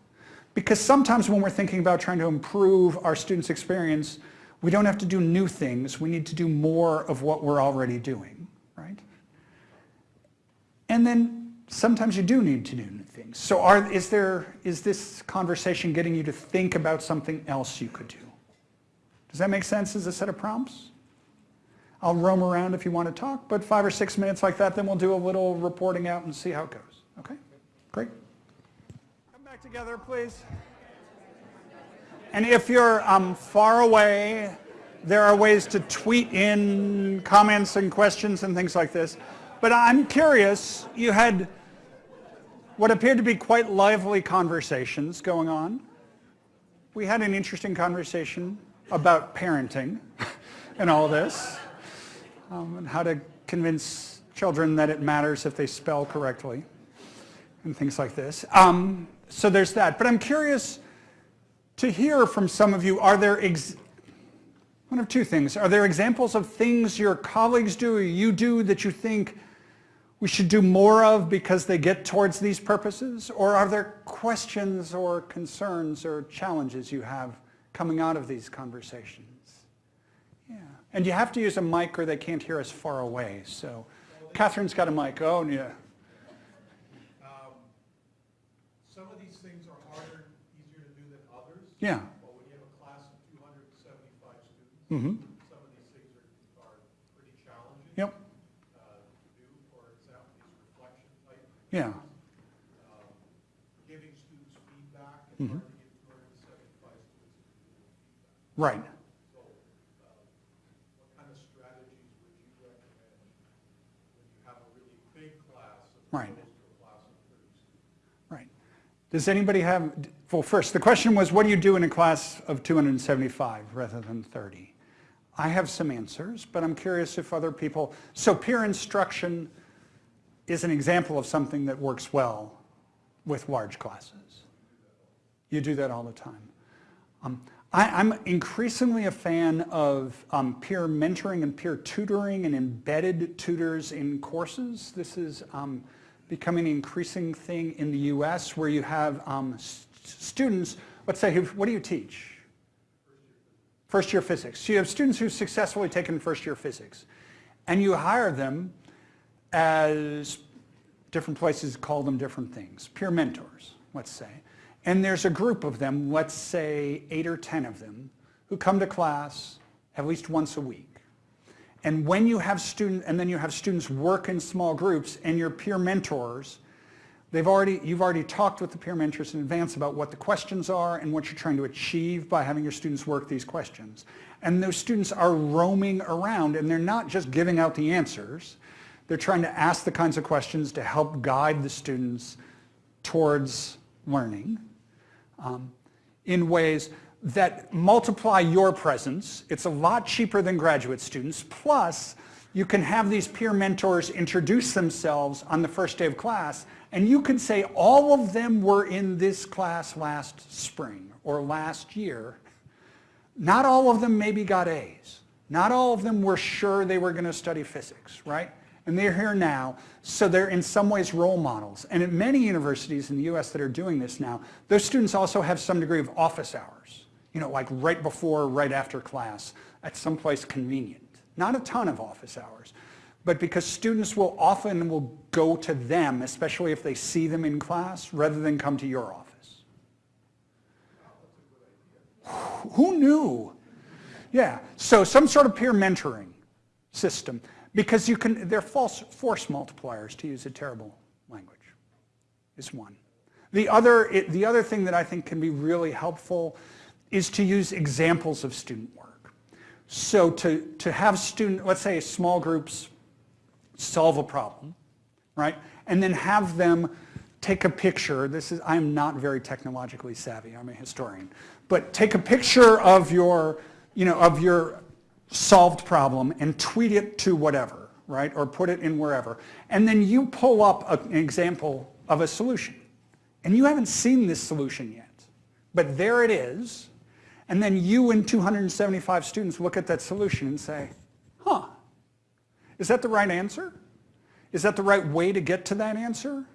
Because sometimes when we're thinking about trying to improve our students' experience, we don't have to do new things. We need to do more of what we're already doing, right? And then sometimes you do need to do new things. So are, is, there, is this conversation getting you to think about something else you could do? Does that make sense as a set of prompts? I'll roam around if you want to talk, but five or six minutes like that, then we'll do a little reporting out and see how it goes. Okay? Great. Come back together, please. And if you're um, far away, there are ways to tweet in comments and questions and things like this. But I'm curious, you had what appeared to be quite lively conversations going on. We had an interesting conversation about parenting [laughs] and all this, um, and how to convince children that it matters if they spell correctly, and things like this. Um, so there's that. But I'm curious to hear from some of you, are there, one of two things, are there examples of things your colleagues do or you do that you think we should do more of because they get towards these purposes? Or are there questions or concerns or challenges you have coming out of these conversations. Yeah. And you have to use a mic or they can't hear us far away. So Catherine's got a mic. Oh, yeah. Um, Some of these things are harder, easier to do than others. Yeah. But when you have a class of 275 students, Mm-hmm. some of these things are, are pretty challenging. Yep. uh, to do, for example, these reflection type, Yeah. um, giving students feedback. Mhm. It's hard to get 275 students to feedback. Right. So, uh, what kind of strategies would you recommend when you have a really big class as Right. opposed to a class of 30 students? Right. Does anybody have, well, first, the question was, what do you do in a class of 275 rather than 30? I have some answers, but I'm curious if other people, so peer instruction is an example of something that works well with large classes. You do that all the time. Um, I, I'm increasingly a fan of um, peer mentoring and peer tutoring and embedded tutors in courses. This is um, becoming an increasing thing in the US where you have um, s- students, let's say, who, what do you teach? First year physics. So you have students who've successfully taken first year physics and you hire them as different places call them different things, peer mentors, let's say. And there's a group of them, let's say eight or 10 of them, who come to class at least once a week. And when you have student, and then you have students work in small groups and your peer mentors, they've already, you've already talked with the peer mentors in advance about what the questions are and what you're trying to achieve by having your students work these questions. And those students are roaming around and they're not just giving out the answers. They're trying to ask the kinds of questions to help guide the students towards learning um, in ways that multiply your presence. It's a lot cheaper than graduate students. Plus, you can have these peer mentors introduce themselves on the first day of class, and you can say all of them were in this class last spring or last year. Not all of them maybe got A's. Not all of them were sure they were going to study physics, right? And they're here now, so they're in some ways role models. And at many universities in the US that are doing this now, those students also have some degree of office hours, you know, like right before, right after class at some place convenient. Not a ton of office hours, but because students will often will go to them, especially if they see them in class, rather than come to your office. Who knew? Yeah, so some sort of peer mentoring system. Because you can, they're false force multipliers, to use a terrible language, is one. The other, the other thing that I think can be really helpful is to use examples of student work. So to, to have student, let's say small groups solve a problem, right? And then have them take a picture. This is, I'm not very technologically savvy, I'm a historian. But take a picture of your, you know, of your solved problem and tweet it to whatever, right? Or put it in wherever. And then you pull up a- an example of a solution. And you haven't seen this solution yet. But there it is. And then you and 275 students look at that solution and say, huh, is that the right answer? Is that the right way to get to that answer?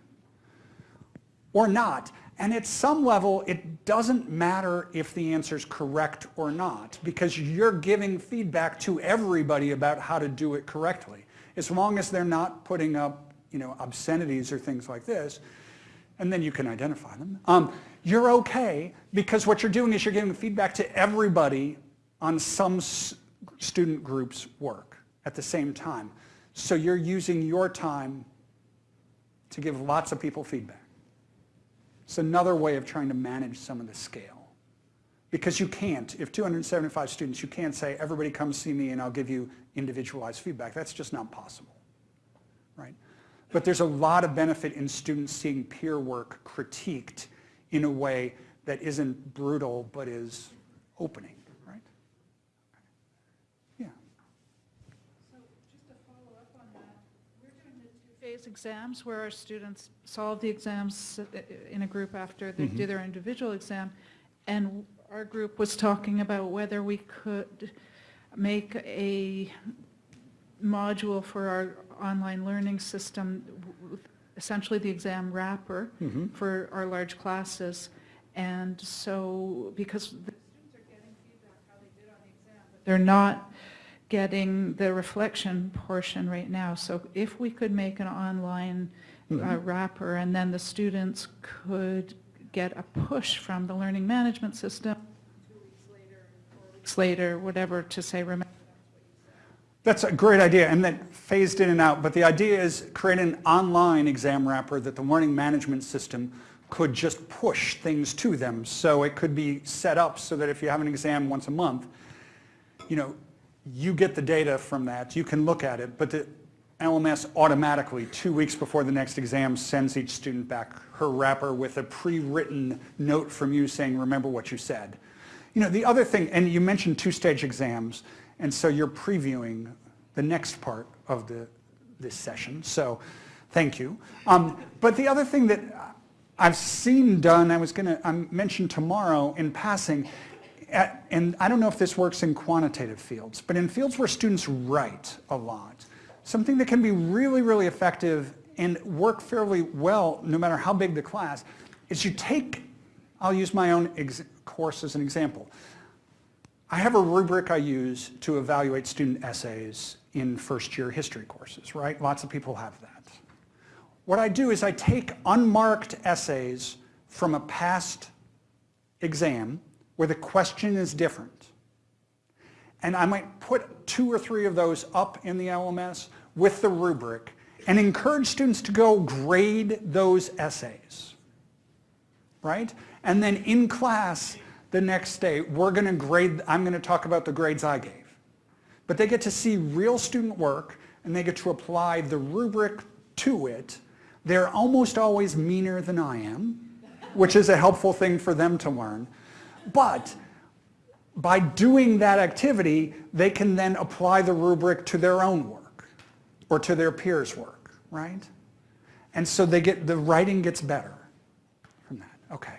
Or not? And at some level, it doesn't matter if the answer is correct or not, because you're giving feedback to everybody about how to do it correctly. As long as they're not putting up you know, obscenities or things like this, and then you can identify them, um, you're okay, because what you're doing is you're giving feedback to everybody on some student group's work at the same time. So you're using your time to give lots of people feedback. It's another way of trying to manage some of the scale. Because you can't, if 275 students, you can't say, everybody come see me and I'll give you individualized feedback. That's just not possible, right? But there's a lot of benefit in students seeing peer work critiqued in a way that isn't brutal but is opening, right? Yeah. So just to follow up on that, we're doing two-phase exams where our students solve the exams uh, in a group after they do their individual exam. And our group was talking about whether we could make a module for our online learning system, essentially the exam wrapper for our large classes. And so, because the students are getting feedback how they did on the exam, but they're not getting the reflection portion right now. So if we could make an online uh, wrapper and then the students could get a push from the learning management system two weeks later, four weeks later, whatever, to say, remember, That's a great idea, and then phased in and out. But the idea is create an online exam wrapper that the learning management system could just push things to them. So it could be set up so that if you have an exam once a month, you know, you get the data from that, you can look at it, but the LMS automatically, two weeks before the next exam, sends each student back her wrapper with a pre-written note from you saying, remember what you said. You know, the other thing, and you mentioned two-stage exams, and so you're previewing the next part of the, this session, so thank you. Um, but the other thing that I've seen done, I was going to mention tomorrow in passing, uh, and I don't know if this works in quantitative fields, but in fields where students write a lot, something that can be really, really effective and work fairly well no matter how big the class is you take, I'll use my own course as an example. I have a rubric I use to evaluate student essays in first year history courses, right? Lots of people have that. What I do is I take unmarked essays from a past exam where the question is different. And I might put two or three of those up in the LMS with the rubric and encourage students to go grade those essays, right? And then in class the next day, we're going to grade, I'm going to talk about the grades I gave. But they get to see real student work and they get to apply the rubric to it. They're almost always meaner than I am, which is a helpful thing for them to learn. But by doing that activity, they can then apply the rubric to their own work or to their peers' work, right? And so they get, the writing gets better from that. Okay,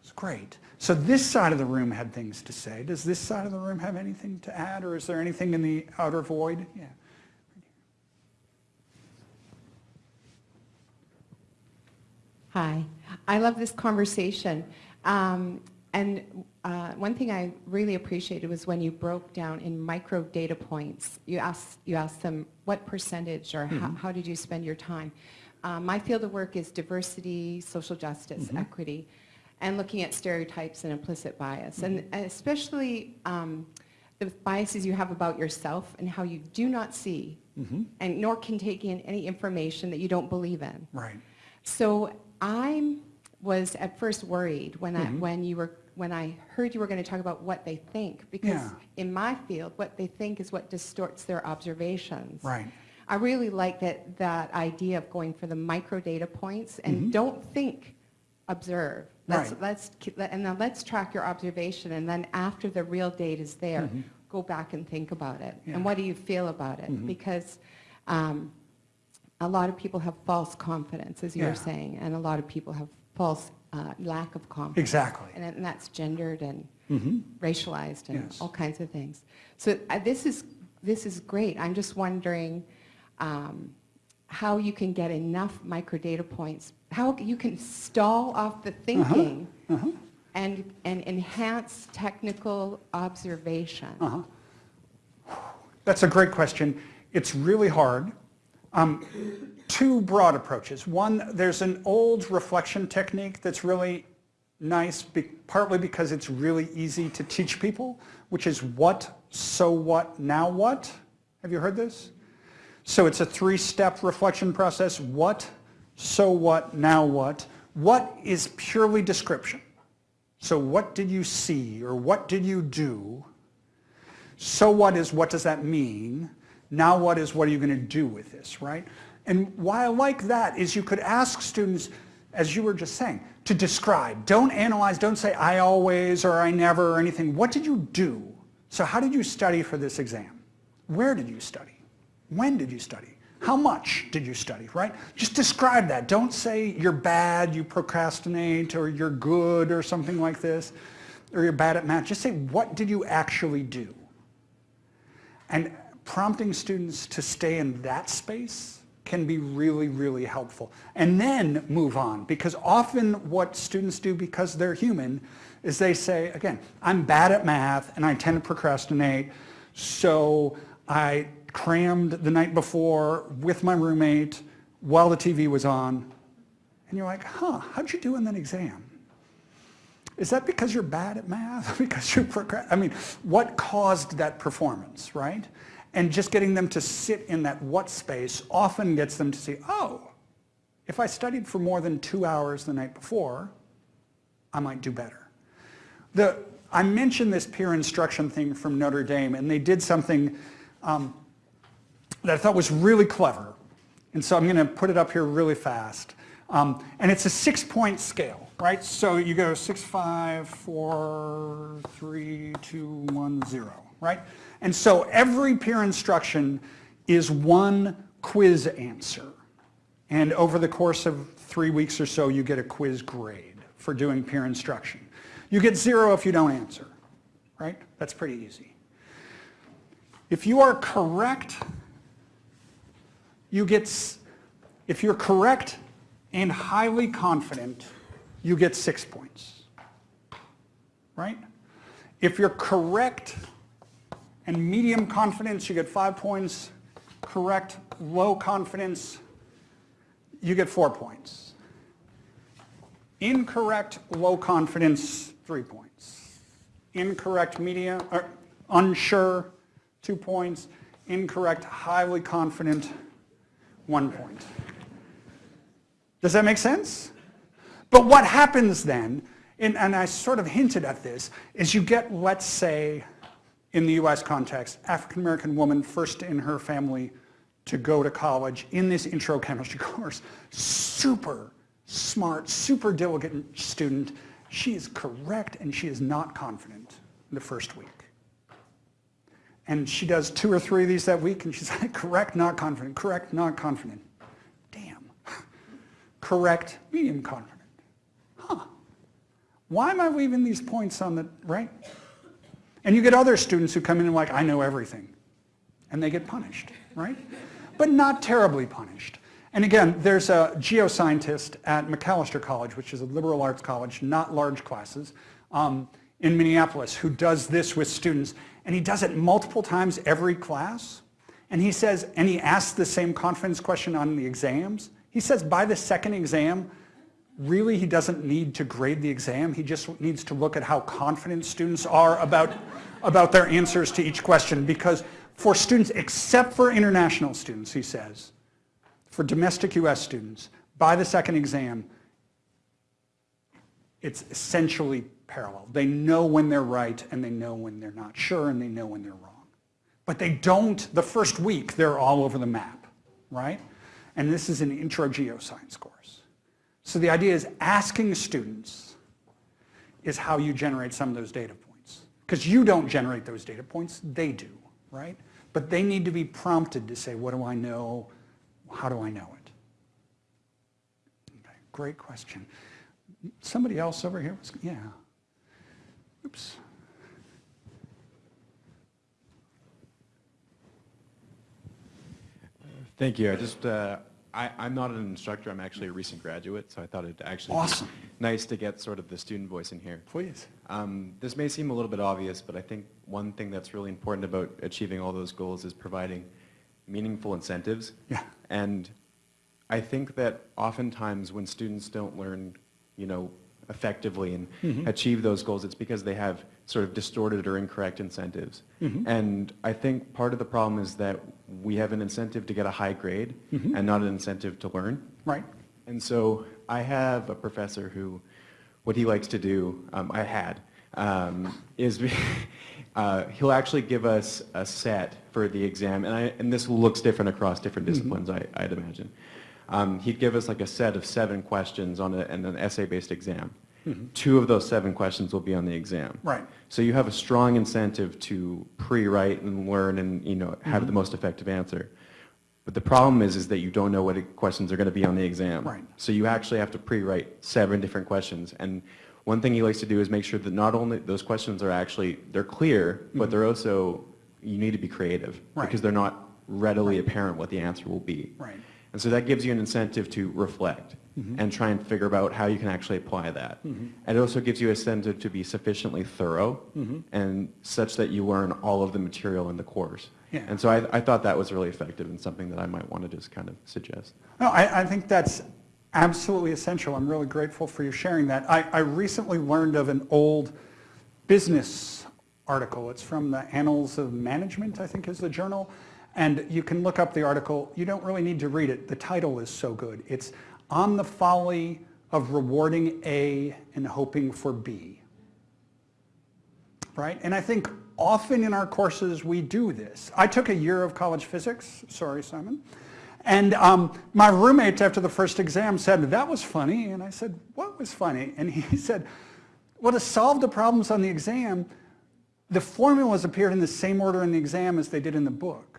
it's great. So this side of the room had things to say. Does this side of the room have anything to add or is there anything in the outer void? Yeah. Hi. I love this conversation. Um, and uh, one thing I really appreciated was when you broke down in micro data points. You asked, you asked them what percentage or how, how did you spend your time? Uh, my field of work is diversity, social justice, equity, and looking at stereotypes and implicit bias. And especially um, the biases you have about yourself and how you do not see and nor can take in any information that you don't believe in. Right. So I was at first worried when Mm-hmm. I when you were when I heard you were going to talk about what they think because Yeah. in my field what they think is what distorts their observations. Right. I really like that that idea of going for the micro data points and mm-hmm. don't think, observe. Let's. Right. let's and then let's track your observation and then after the real data is there, mm-hmm. go back and think about it. Yeah. And what do you feel about it? Mm-hmm. Because um, a lot of people have false confidence, as you Yeah. were saying, and a lot of people have false uh, lack of confidence. Exactly. And, and that's gendered and Mhm. racialized and Yes. all kinds of things. So uh, this is this is great. I'm just wondering um, how you can get enough micro data points, how you can stall off the thinking Uh-huh. and and enhance technical observation. Uh-huh. That's a great question. It's really hard. Um, two broad approaches. One, there's an old reflection technique that's really nice, be, partly because it's really easy to teach people, which is what, so what, now what. Have you heard this? So it's a three-step reflection process. What, so what, now what. What is purely description. So what did you see or what did you do? So what is, what does that mean? Now what is, what are you going to do with this, right? And why I like that is you could ask students, as you were just saying, to describe. Don't analyze, don't say I always or I never or anything. What did you do? So how did you study for this exam? Where did you study? When did you study? How much did you study, right? Just describe that. Don't say you're bad, you procrastinate, or you're good, or something like this, or you're bad at math. Just say, what did you actually do? And prompting students to stay in that space can be really, really helpful. And then move on, because often what students do, because they're human, is they say, again, I'm bad at math and I tend to procrastinate, so I crammed the night before with my roommate while the TV was on. And you're like, huh, how'd you do in that exam? Is that because you're bad at math? [laughs] because you're I mean, what caused that performance, right? And just getting them to sit in that what space often gets them to see, oh, if I studied for more than two hours the night before, I might do better. The, I mentioned this peer instruction thing from Notre Dame, and they did something um, that I thought was really clever. And so I'm going to put it up here really fast. Um, and it's a six-point scale, right? So you go six, five, four, three, two, one, zero, right? And so every peer instruction is one quiz answer. And over the course of three weeks or so, you get a quiz grade for doing peer instruction. You get zero if you don't answer, right? That's pretty easy. If you are correct, you get, if you're correct and highly confident, you get six points, right? If you're correct and medium confidence, you get five points. Correct, low confidence, you get four points. Incorrect, low confidence, three points. Incorrect, medium, or unsure, two points. Incorrect, highly confident, one point. Does that make sense? But what happens then, and, and I sort of hinted at this, is you get, let's say, in the US context, African American woman first in her family to go to college in this intro chemistry [laughs] course. Super smart, super diligent student. She is correct and she is not confident the first week. And she does two or three of these that week and she's [laughs] like, correct, not confident, correct, not confident. Damn. [laughs] correct, medium confident. Huh. Why am I leaving these points on the, right? And you get other students who come in and like, I know everything. And they get punished, right? But not terribly punished. And again, there's a geoscientist at Macalester College, which is a liberal arts college, not large classes, um, in Minneapolis, who does this with students. And he does it multiple times every class. And he says, and he asks the same confidence question on the exams. He says by the second exam, really he doesn't need to grade the exam. He just needs to look at how confident students are about, about their answers to each question because for students, except for international students, he says, for domestic US students, by the second exam, it's essentially parallel. They know when they're right and they know when they're not sure and they know when they're wrong. But they don't, the first week, they're all over the map, right? And this is an intro geoscience course. So the idea is asking students is how you generate some of those data points. Because you don't generate those data points, they do, right? But they need to be prompted to say, what do I know? How do I know it? Okay, great question. Somebody else over here was, yeah. Oops. Thank you. I just, uh, I, I'm not an instructor. I'm actually a recent graduate, so I thought it'd actually Awesome. be nice to get sort of the student voice in here. Please. Um, this may seem a little bit obvious, but I think one thing that's really important about achieving all those goals is providing meaningful incentives. Yeah. And I think that oftentimes when students don't learn, you know, effectively and Mm-hmm. achieve those goals, it's because they have sort of distorted or incorrect incentives. Mm-hmm. And I think part of the problem is that we have an incentive to get a high grade Mm-hmm. and not an incentive to learn. Right. And so I have a professor who, what he likes to do, um, I had, um, is [laughs] uh, he'll actually give us a set for the exam, and, I, and this looks different across different disciplines, I, I'd imagine. Um, he'd give us like a set of seven questions on a, and an essay-based exam. Two of those seven questions will be on the exam. Right. So you have a strong incentive to pre-write and learn and you know have Mm-hmm. the most effective answer. But the problem is, is that you don't know what questions are going to be on the exam. Right. So you actually have to pre-write seven different questions. And one thing he likes to do is make sure that not only those questions are actually, they're clear, but they're also, you need to be creative. Mm-hmm. Right. Because they're not readily apparent what the answer will be. Right. And so that gives you an incentive to reflect Mm-hmm. and try and figure out how you can actually apply that. And it also gives you a incentive to be sufficiently thorough Mm-hmm. and such that you learn all of the material in the course. Yeah. And so I, I thought that was really effective and something that I might want to just kind of suggest. No, I, I think that's absolutely essential. I'm really grateful for you sharing that. I, I recently learned of an old business article. It's from the Annals of Management, I think is the journal. And you can look up the article. You don't really need to read it. The title is so good. It's On the Folly of Rewarding A and Hoping for B. Right? And I think often in our courses we do this. I took a year of college physics. Sorry, Simon. And um, my roommate after the first exam said, that was funny. And I said, what was funny? And he [laughs] said, well, to solve the problems on the exam, the formulas appeared in the same order in the exam as they did in the book.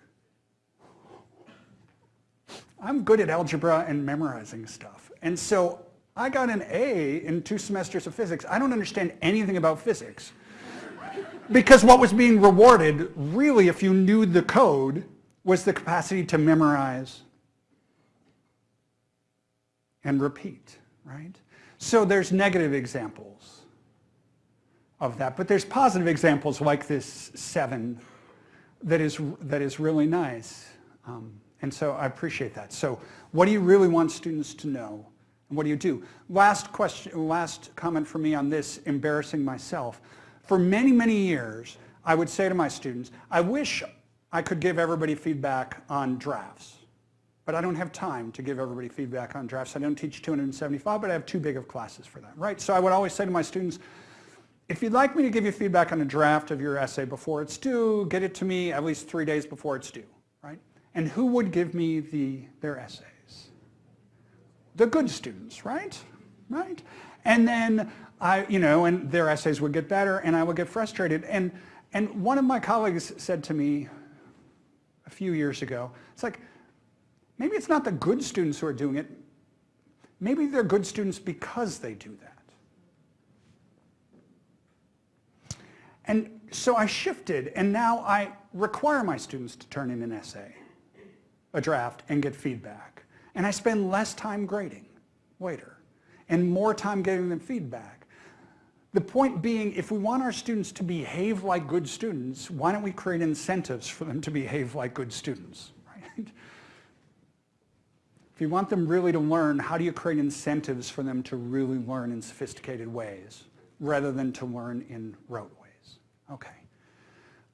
I'm good at algebra and memorizing stuff. And so I got an A in two semesters of physics. I don't understand anything about physics. Because what was being rewarded, really, if you knew the code, was the capacity to memorize and repeat, right? So there's negative examples of that, but there's positive examples like this seven that is, that is really nice. Um, and so I appreciate that. So what do you really want students to know? And what do you do? Last question, last comment for me on this, embarrassing myself. For many, many years, I would say to my students, I wish I could give everybody feedback on drafts. But I don't have time to give everybody feedback on drafts. I don't teach 275, but I have too big of classes for that, right? So I would always say to my students, if you'd like me to give you feedback on a draft of your essay before it's due, get it to me at least three days before it's due? And who would give me the, their essays? The good students, right? Right? And then I, you know, and their essays would get better and I would get frustrated. And, and one of my colleagues said to me a few years ago, it's like, maybe it's not the good students who are doing it. Maybe they're good students because they do that. And so I shifted, and now I require my students to turn in an essay, a draft, and get feedback. And I spend less time grading later and more time giving them feedback. The point being, if we want our students to behave like good students, why don't we create incentives for them to behave like good students, right? If you want them really to learn, how do you create incentives for them to really learn in sophisticated ways rather than to learn in rote ways? Okay.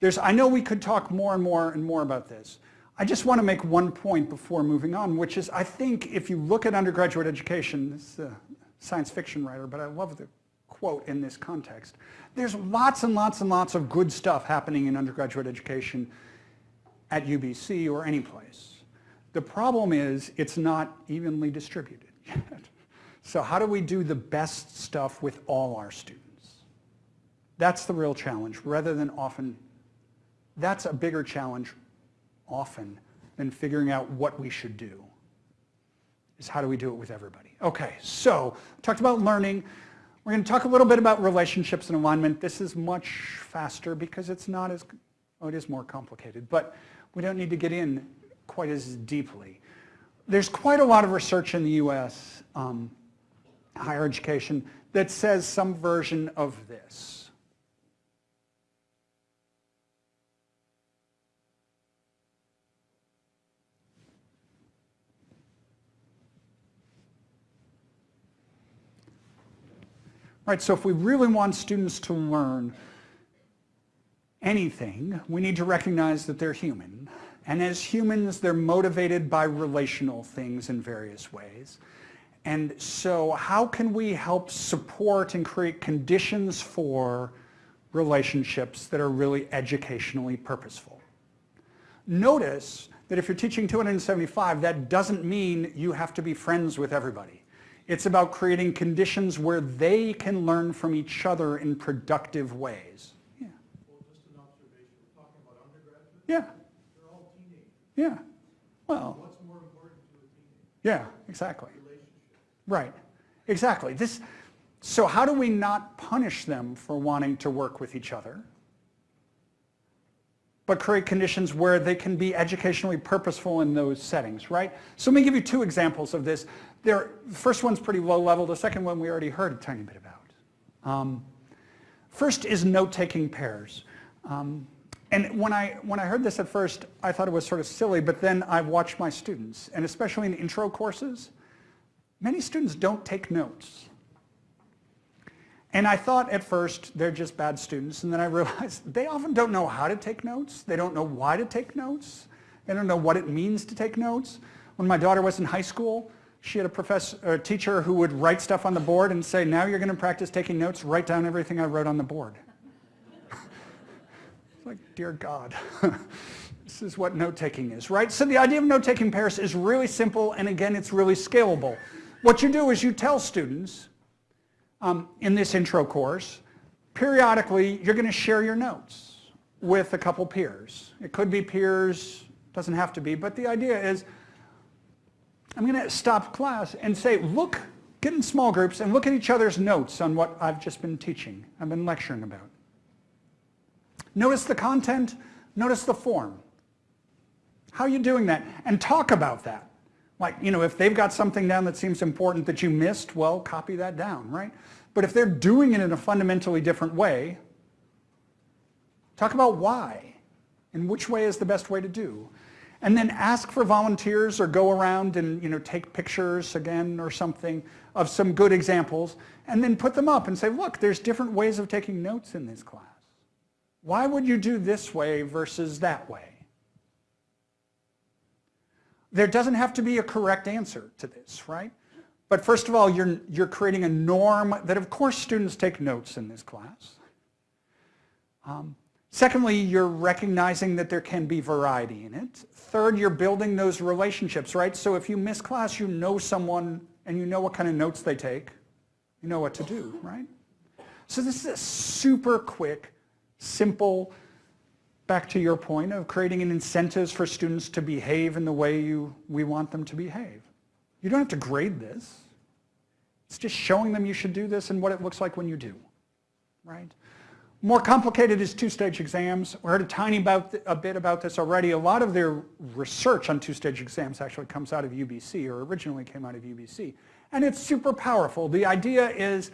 There's, I know we could talk more and more and more about this. I just want to make one point before moving on, which is I think if you look at undergraduate education, this is a science fiction writer, but I love the quote in this context. There's lots and lots and lots of good stuff happening in undergraduate education at UBC or any place. The problem is it's not evenly distributed [laughs] yet. So how do we do the best stuff with all our students? That's the real challenge, rather than often, that's a bigger challenge often than figuring out what we should do, is how do we do it with everybody? Okay, so talked about learning. We're going to talk a little bit about relationships and alignment. This is much faster because it's not as, oh, it is more complicated, but we don't need to get in quite as deeply. There's quite a lot of research in the US, um, higher education, that says some version of this. Right, so if we really want students to learn anything, we need to recognize that they're human. And as humans, they're motivated by relational things in various ways. And so how can we help support and create conditions for relationships that are really educationally purposeful? Notice that if you're teaching 275, that doesn't mean you have to be friends with everybody. It's about creating conditions where they can learn from each other in productive ways. Yeah. Well, just an observation, we're talking about undergraduates, Yeah. they're all teenagers. Yeah. Well, What's more important to a teenager? yeah, exactly. Relationship. Right. Exactly. This, so how do we not punish them for wanting to work with each other, but create conditions where they can be educationally purposeful in those settings, right? So let me give you two examples of this. The first one's pretty low level. The second one we already heard a tiny bit about. Um, first is note-taking pairs. Um, and when I, when I heard this at first, I thought it was sort of silly, but then I watched my students, and especially in intro courses, many students don't take notes. And I thought at first they're just bad students, and then I realized [laughs] they often don't know how to take notes. They don't know why to take notes. They don't know what it means to take notes. When my daughter was in high school, she had a professor, a teacher who would write stuff on the board and say, now you're going to practice taking notes, write down everything I wrote on the board. [laughs] it's like, dear God. [laughs] This is what note-taking is, right? So the idea of note-taking pairs is really simple, and again, it's really scalable. What you do is you tell students um, in this intro course, periodically, you're going to share your notes with a couple peers. It could be peers, doesn't have to be, but the idea is I'm going to stop class and say, look, get in small groups and look at each other's notes on what I've just been teaching, I've been lecturing about. Notice the content, notice the form. How are you doing that? And talk about that. Like, you know, if they've got something down that seems important that you missed, well, copy that down, right? But if they're doing it in a fundamentally different way, talk about why and which way is the best way to do. And then ask for volunteers or go around and, you know, take pictures again or something of some good examples and then put them up and say, look, there's different ways of taking notes in this class. Why would you do this way versus that way? There doesn't have to be a correct answer to this, right? But first of all, you're, you're creating a norm that of course students take notes in this class. Um, secondly, you're recognizing that there can be variety in it. Third, you're building those relationships, right? So if you miss class, you know someone and you know what kind of notes they take. You know what to do, right? So this is a super quick, simple, back to your point of creating an incentives for students to behave in the way you, we want them to behave. You don't have to grade this. It's just showing them you should do this and what it looks like when you do, right? More complicated is two-stage exams. We heard a tiny about, a bit about this already. A lot of their research on two-stage exams actually comes out of UBC or originally came out of UBC. And it's super powerful. The idea is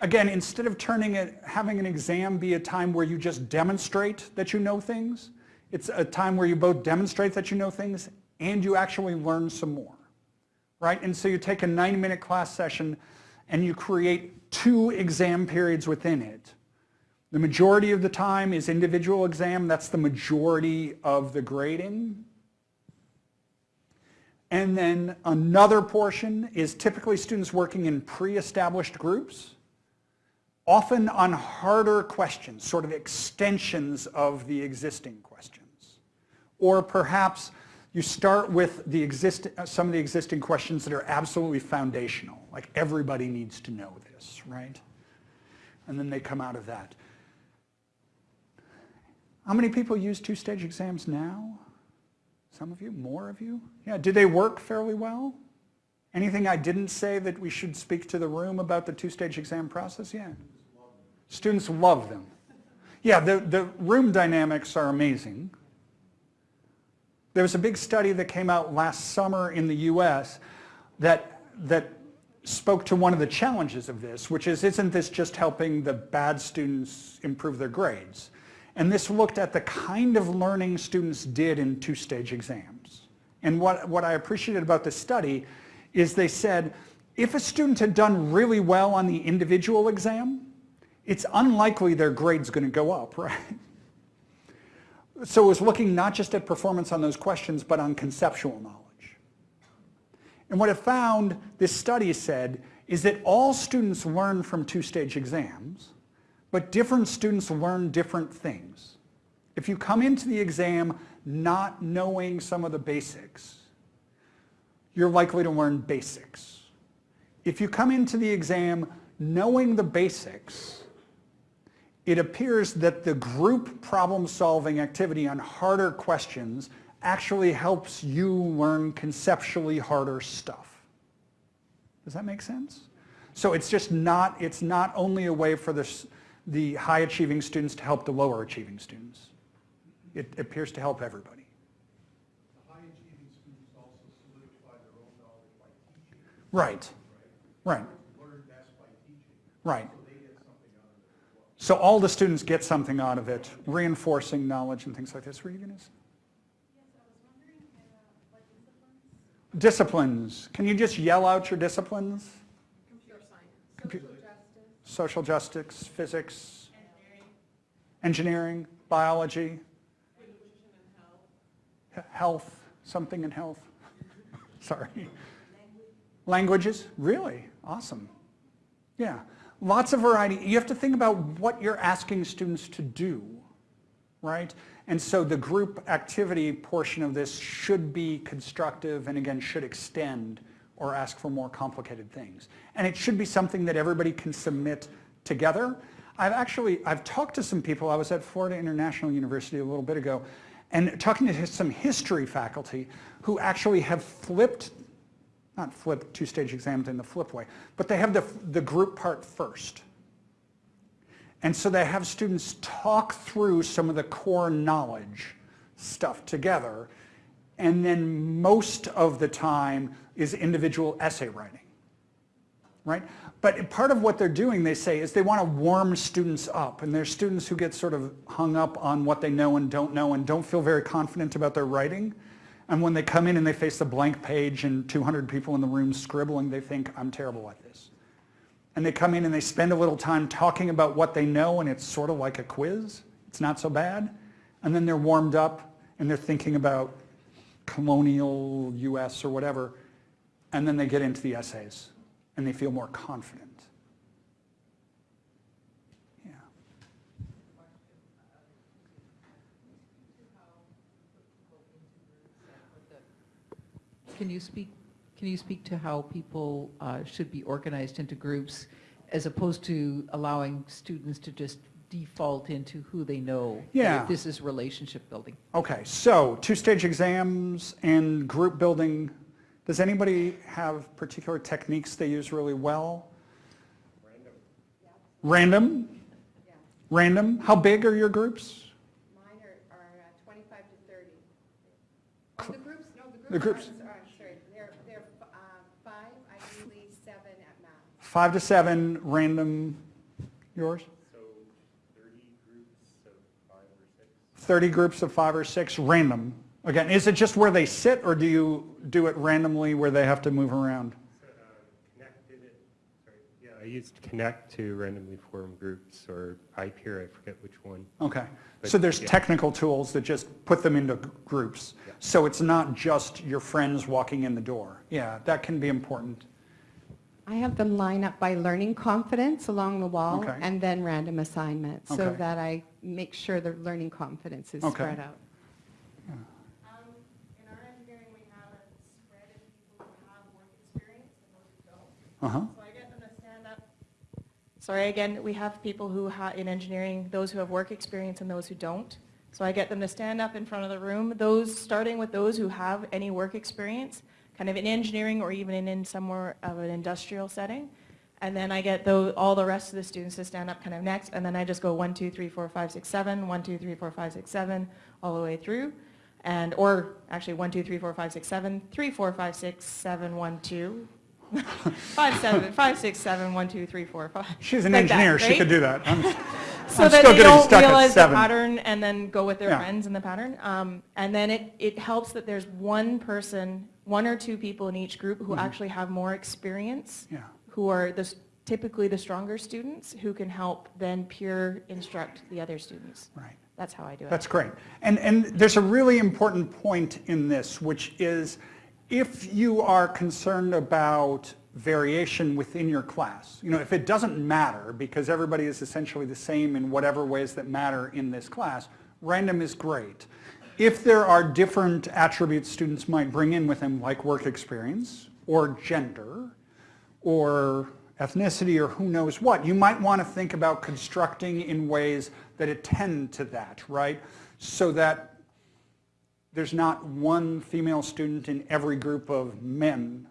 again, instead of turning it, having an exam be a time where you just demonstrate that you know things, it's a time where you both demonstrate that you know things and you actually learn some more, right? And so you take a 90-minute class session and you create two exam periods within it The majority of the time is individual exam. That's the majority of the grading. And then another portion is typically students working in pre-established groups, often on harder questions, sort of extensions of the existing questions. Or perhaps you start with the exist some of the existing questions that are absolutely foundational, like everybody needs to know this, right? And then they come out of that. How many people use two-stage exams now? Some of you? More of you? Yeah, do they work fairly well? Anything I didn't say that we should speak to the room about the two-stage exam process? Yeah. Students love them. Yeah, the, the room dynamics are amazing. There was a big study that came out last summer in the US that, that spoke to one of the challenges of this, which is, isn't this just helping the bad students improve their grades? And this looked at the kind of learning students did in two-stage exams. And what, what I appreciated about this study is they said, if a student had done really well on the individual exam, it's unlikely their grade's going to go up, [laughs] right? So it was looking not just at performance on those questions, but on conceptual knowledge. And what it found, this study said, is that all students learn from two-stage exams, but different students learn different things. If you come into the exam not knowing some of the basics, you're likely to learn basics. If you come into the exam knowing the basics, it appears that the group problem-solving activity on harder questions actually helps you learn conceptually harder stuff. Does that make sense? So it's just not, it's not only a way for the, the high achieving students to help the lower achieving students. It appears to help everybody. The high achieving students also solidify their own knowledge by teaching, Right, right, learn best by teaching, right. so they get something out of it as well. So all the students get something out of it, reinforcing knowledge and things like this. Were you going to say? Disciplines. Can you just yell out your disciplines? Computer science. Social justice, physics. Engineering. biology. He- Health, something in health. [laughs] Sorry. Languages, really? Awesome. Yeah, lots of variety. You have to think about what you're asking students to do, right? And so the group activity portion of this should be constructive and again should extend or ask for more complicated things. And it should be something that everybody can submit together. I've actually, I've talked to some people, I was at Florida International University a little bit ago, and talking to some history faculty who actually have flipped not flip two-stage exams in the flip way, but they have the, the group part first. And so they have students talk through some of the core knowledge stuff together, and then most of the time is individual essay writing, right? But part of what they're doing, they say, is they want to warm students up, and there's students who get sort of hung up on what they know and don't know and don't feel very confident about their writing. And when they come in and they face a blank page and 200 people in the room scribbling, they think, I'm terrible at this. And they come in and they spend a little time talking about what they know and it's sort of like a quiz. It's not so bad. And then they're warmed up and they're thinking about colonial US or whatever. And then they get into the essays and they feel more confident. Yeah. Can you speak, can you speak to how people uh, should be organized into groups as opposed to allowing students to just default into who they know? Yeah. This is relationship building. Okay, so two-stage exams and group building. Does anybody have particular techniques they use really well? Random. Random? Random? How big are your groups? Mine are, are uh, 25 to 30. Oh, the groups, no, the groups. The groups. are- are- sorry, they're, they're uh, five, ideally seven at max. Five to seven, random, yours? So 30 groups of five or six? 30 groups of five or six, random. Again, is it just where they sit or do you do it randomly where they have to move around? Uh, it, sorry, yeah, I used Connect to randomly form groups or iPeer, I forget which one. Okay. But, So there's yeah. technical tools that just put them into groups. Yeah. So it's not just your friends walking in the door. Yeah, that can be important. I have them line up by learning confidence along the wall Okay. and then random assignment so Okay. that I make sure their learning confidence is Okay. spread out. Um, in our engineering, we have a spread of people who have work experience and those who don't. Uh-huh. So I get them to stand up. Sorry, again, we have people who ha, in engineering, those who have work experience and those who don't. So I get them to stand up in front of the room, those, starting with those who have any work experience, kind of in engineering or even in, in somewhere of an industrial setting. And then I get all the rest of the students to stand up kind of next, and then I just go one, two, three, four, five, six, seven, one, two, three, four, five, six, seven, all the way through. And, or actually, one, two, three, four, five, six, seven, three, four, five, six, seven, one, two, [laughs] five, seven, five, six, seven, one, two, three, four, five. She's an Like that, engineer, she could do that. I'm- [laughs] So I'm that still they getting don't stuck at realize the pattern and then go with their Yeah. friends in the pattern. Um, and then it, it helps that there's one person, one or two people in each group who mm-hmm. actually have more experience. Yeah. who are the, typically the stronger students, who can help then peer instruct the other students. Right. That's how I do it. That's great. And, and there's a really important point in this, which is if you are concerned about variation within your class, you know, if it doesn't matter because everybody is essentially the same in whatever ways that matter in this class, random is great. If there are different attributes students might bring in with them, like work experience or gender, or ethnicity or who knows what. You might want to think about constructing in ways that attend to that, right? So that there's not one female student in every group of men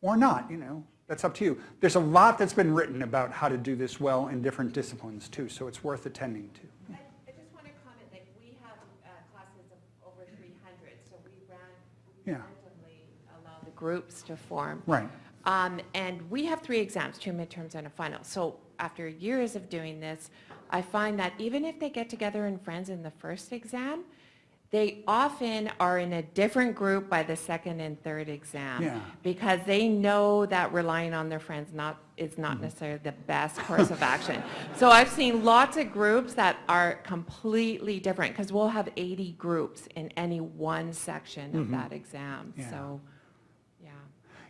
or not, you know, that's up to you. There's a lot that's been written about how to do this well in different disciplines too, so it's worth attending to. I I just want to comment, like, we have uh, classes of over 300, so we ran, we Yeah. randomly allow the groups to form. Right. Um, And we have three exams, two midterms and a final. So after years of doing this, I find that even if they get together in friends in the first exam, they often are in a different group by the second and third exam. Yeah. Because they know that relying on their friends not, is not necessarily the best course of action. [laughs] So I've seen lots of groups that are completely different, because we'll have 80 groups in any one section of that exam. Yeah. So.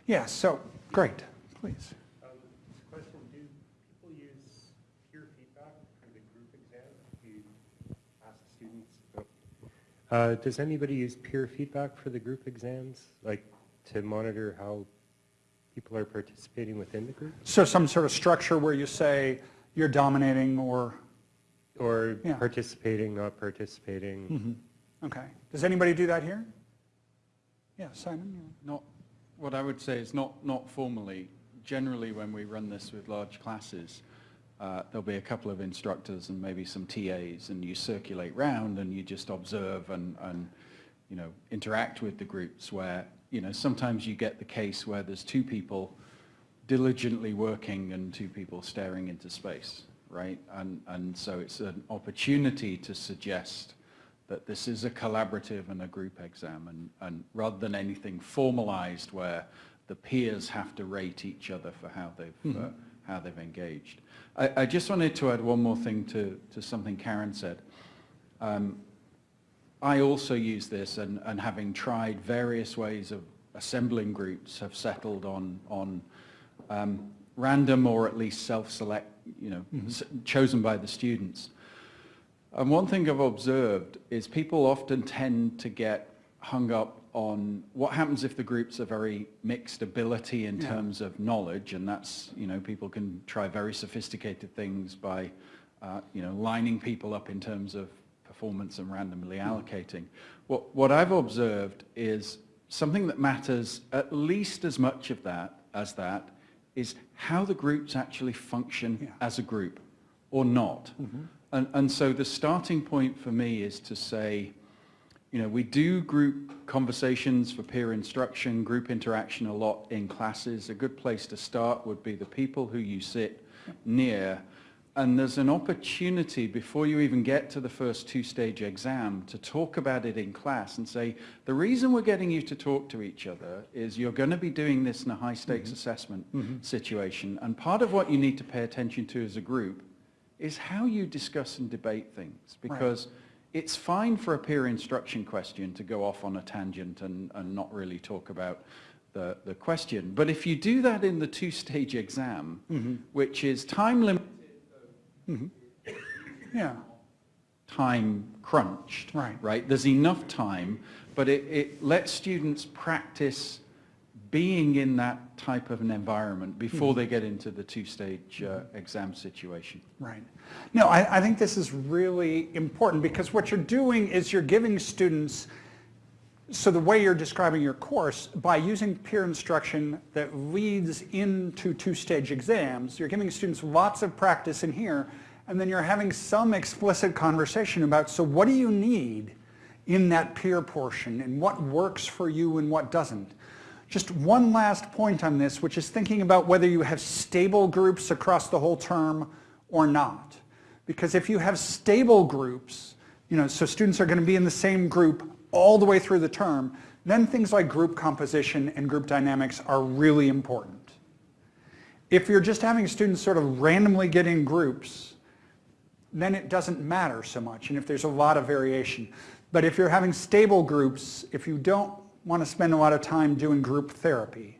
Yeah, so, great, please. Um, Question, do people use peer feedback for the group exam? You ask students? Uh, Does anybody use peer feedback for the group exams, like to monitor how people are participating within the group? So some sort of structure where you say you're dominating or, Or Yeah. participating, not participating? okay. Does anybody do that here? Yeah, Simon? you- Not, what I would say is not, not formally. Generally, when we run this with large classes, uh, there'll be a couple of instructors and maybe some TAs, and you circulate round and you just observe and, and, you know, interact with the groups where, you know, sometimes you get the case where there's two people diligently working and two people staring into space, right? And, and so it's an opportunity to suggest that this is a collaborative and a group exam, and, and rather than anything formalized where the peers have to rate each other for how they've, uh, how they've engaged. I, I just wanted to add one more thing to, to something Karen said. Um, I also use this and, and having tried various ways of assembling groups have settled on, on um, random or at least self-select, you know, s- chosen by the students. And one thing I've observed is people often tend to get hung up on what happens if the groups are very mixed ability in Yeah. terms of knowledge, and that's, you know, people can try very sophisticated things by, uh, you know, lining people up in terms of performance and randomly allocating. What, what I've observed is something that matters at least as much of that as that is how the groups actually function Yeah. as a group or not. And, and so the starting point for me is to say, you know, we do group conversations for peer instruction, group interaction a lot in classes. A good place to start would be the people who you sit near and there's an opportunity before you even get to the first two-stage exam to talk about it in class and say, the reason we're getting you to talk to each other is you're going to be doing this in a high-stakes mm-hmm. assessment mm-hmm. situation. And part of what you need to pay attention to as a group is how you discuss and debate things. Because it's fine for a peer instruction question to go off on a tangent and, and not really talk about the, the question. But if you do that in the two-stage exam, mm-hmm. which is time limited, mm-hmm. Yeah, time crunched. Right. Right? There's enough time, but it, it lets students practice being in that type of an environment before Mm-hmm. they get into the two-stage uh, exam situation. right. No, I, I think this is really important because what you're doing is you're giving students, so the way you're describing your course, by using peer instruction that leads into two-stage exams, you're giving students lots of practice in here, and then you're having some explicit conversation about, so what do you need in that peer portion, and what works for you and what doesn't. Just one last point on this, which is thinking about whether you have stable groups across the whole term or not. Because if you have stable groups, you know, so students are going to be in the same group all the way through the term, then things like group composition and group dynamics are really important. If you're just having students sort of randomly get in groups, then it doesn't matter so much, and if there's a lot of variation. But if you're having stable groups, if you don't want to spend a lot of time doing group therapy,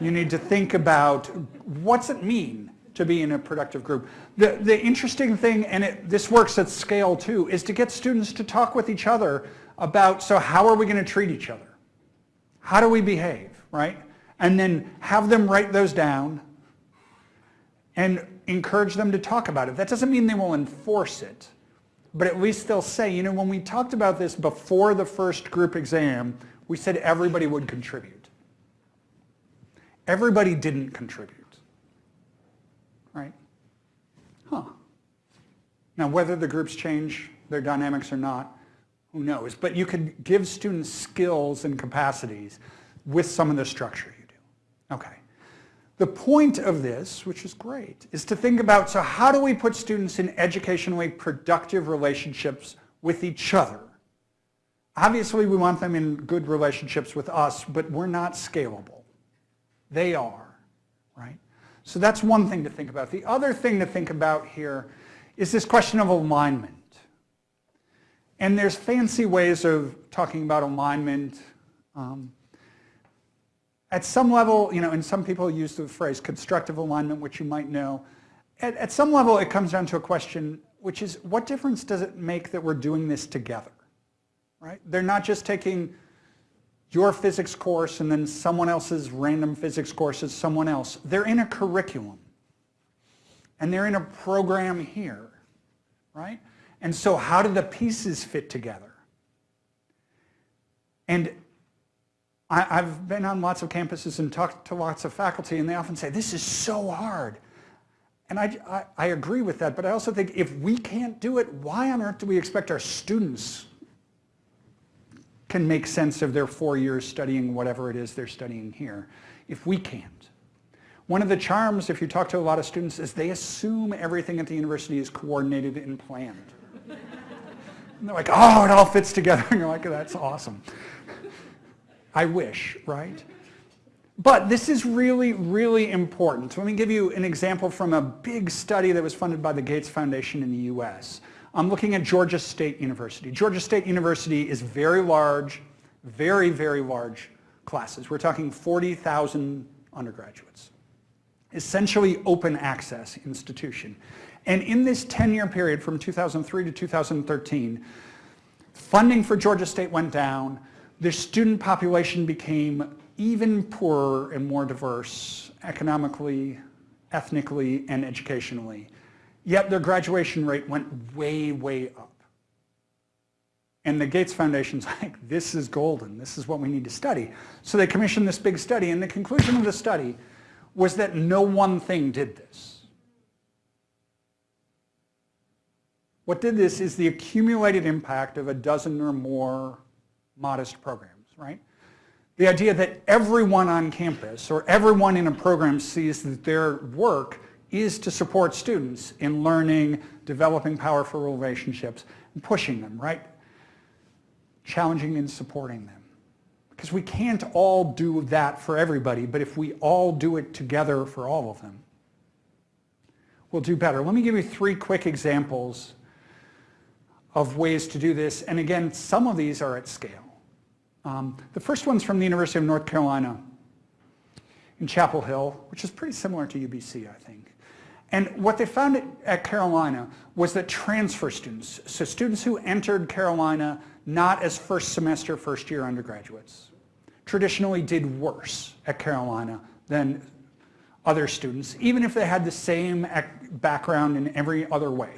you need to think about what's it mean to be in a productive group. The, the interesting thing, and it, this works at scale too, is to get students to talk with each other about, so how are we going to treat each other? How do we behave, right? And then have them write those down and encourage them to talk about it. That doesn't mean they will enforce it, but at least they'll say, you know, when we talked about this before the first group exam, we said everybody would contribute. Everybody didn't contribute, right? Huh. Now, whether the groups change their dynamics or not, who knows? But you could give students skills and capacities with some of the structure you do. Okay. The point of this, which is great, is to think about, so how do we put students in educationally productive relationships with each other? Obviously, we want them in good relationships with us, but we're not scalable. They are, right? So that's one thing to think about. The other thing to think about here is this question of alignment. And there's fancy ways of talking about alignment. Um, at some level, you know, and some people use the phrase constructive alignment, which you might know. At, at some level, it comes down to a question, which is what difference does it make that we're doing this together? Right? They're not just taking your physics course and then someone else's random physics course is someone else. They're in a curriculum. And they're in a program here, right? And so how do the pieces fit together? And I, have been on lots of campuses and talked to lots of faculty, and they often say, this is so hard. And I, I, I, agree with that, but I also think if we can't do it, why on earth do we expect our students can make sense of their four years studying whatever it is they're studying here, if we can't? One of the charms, if you talk to a lot of students, is they assume everything at the university is coordinated and planned. and they're like, oh, it all fits together. [laughs] And you're like, that's awesome. I wish, right? But this is really, really important. So let me give you an example from a big study that was funded by the Gates Foundation in the US. I'm looking at Georgia State University. Georgia State University is very large, very, very large classes. We're talking 40,000 undergraduates. Essentially open access institution. And in this 10-year period from 2003 to 2013, funding for Georgia State went down, the student population became even poorer and more diverse economically, ethnically, and educationally. Yet their graduation rate went way, way up. And the Gates Foundation's [laughs] like, this is golden. This is what we need to study. So they commissioned this big study, and the conclusion of the study was that no one thing did this. What did this is the accumulated impact of a dozen or more modest programs, right? The idea that everyone on campus or everyone in a program sees that their work is to support students in learning, developing powerful relationships, and pushing them, right? Challenging and supporting them. Because we can't all do that for everybody, but if we all do it together for all of them, we'll do better. Let me give you three quick examples of ways to do this. And again, some of these are at scale. Um, the first one's from the University of North Carolina in Chapel Hill, which is pretty similar to UBC, I think. And what they found at, Carolina was that transfer students, so students who entered Carolina not as first semester, first year undergraduates, traditionally did worse at Carolina than other students, even if they had the same background in every other way.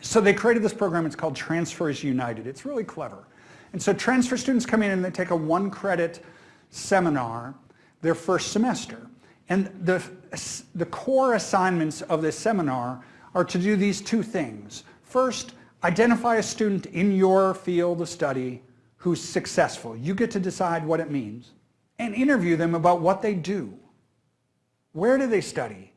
So they created this program, it's called Transfers United. It's really clever. And so transfer students come in and they take a one credit seminar their first semester. And the, the core assignments of this seminar are to do these two things. First, identify a student in your field of study who's successful. You get to decide what it means. And interview them about what they do. Where do they study?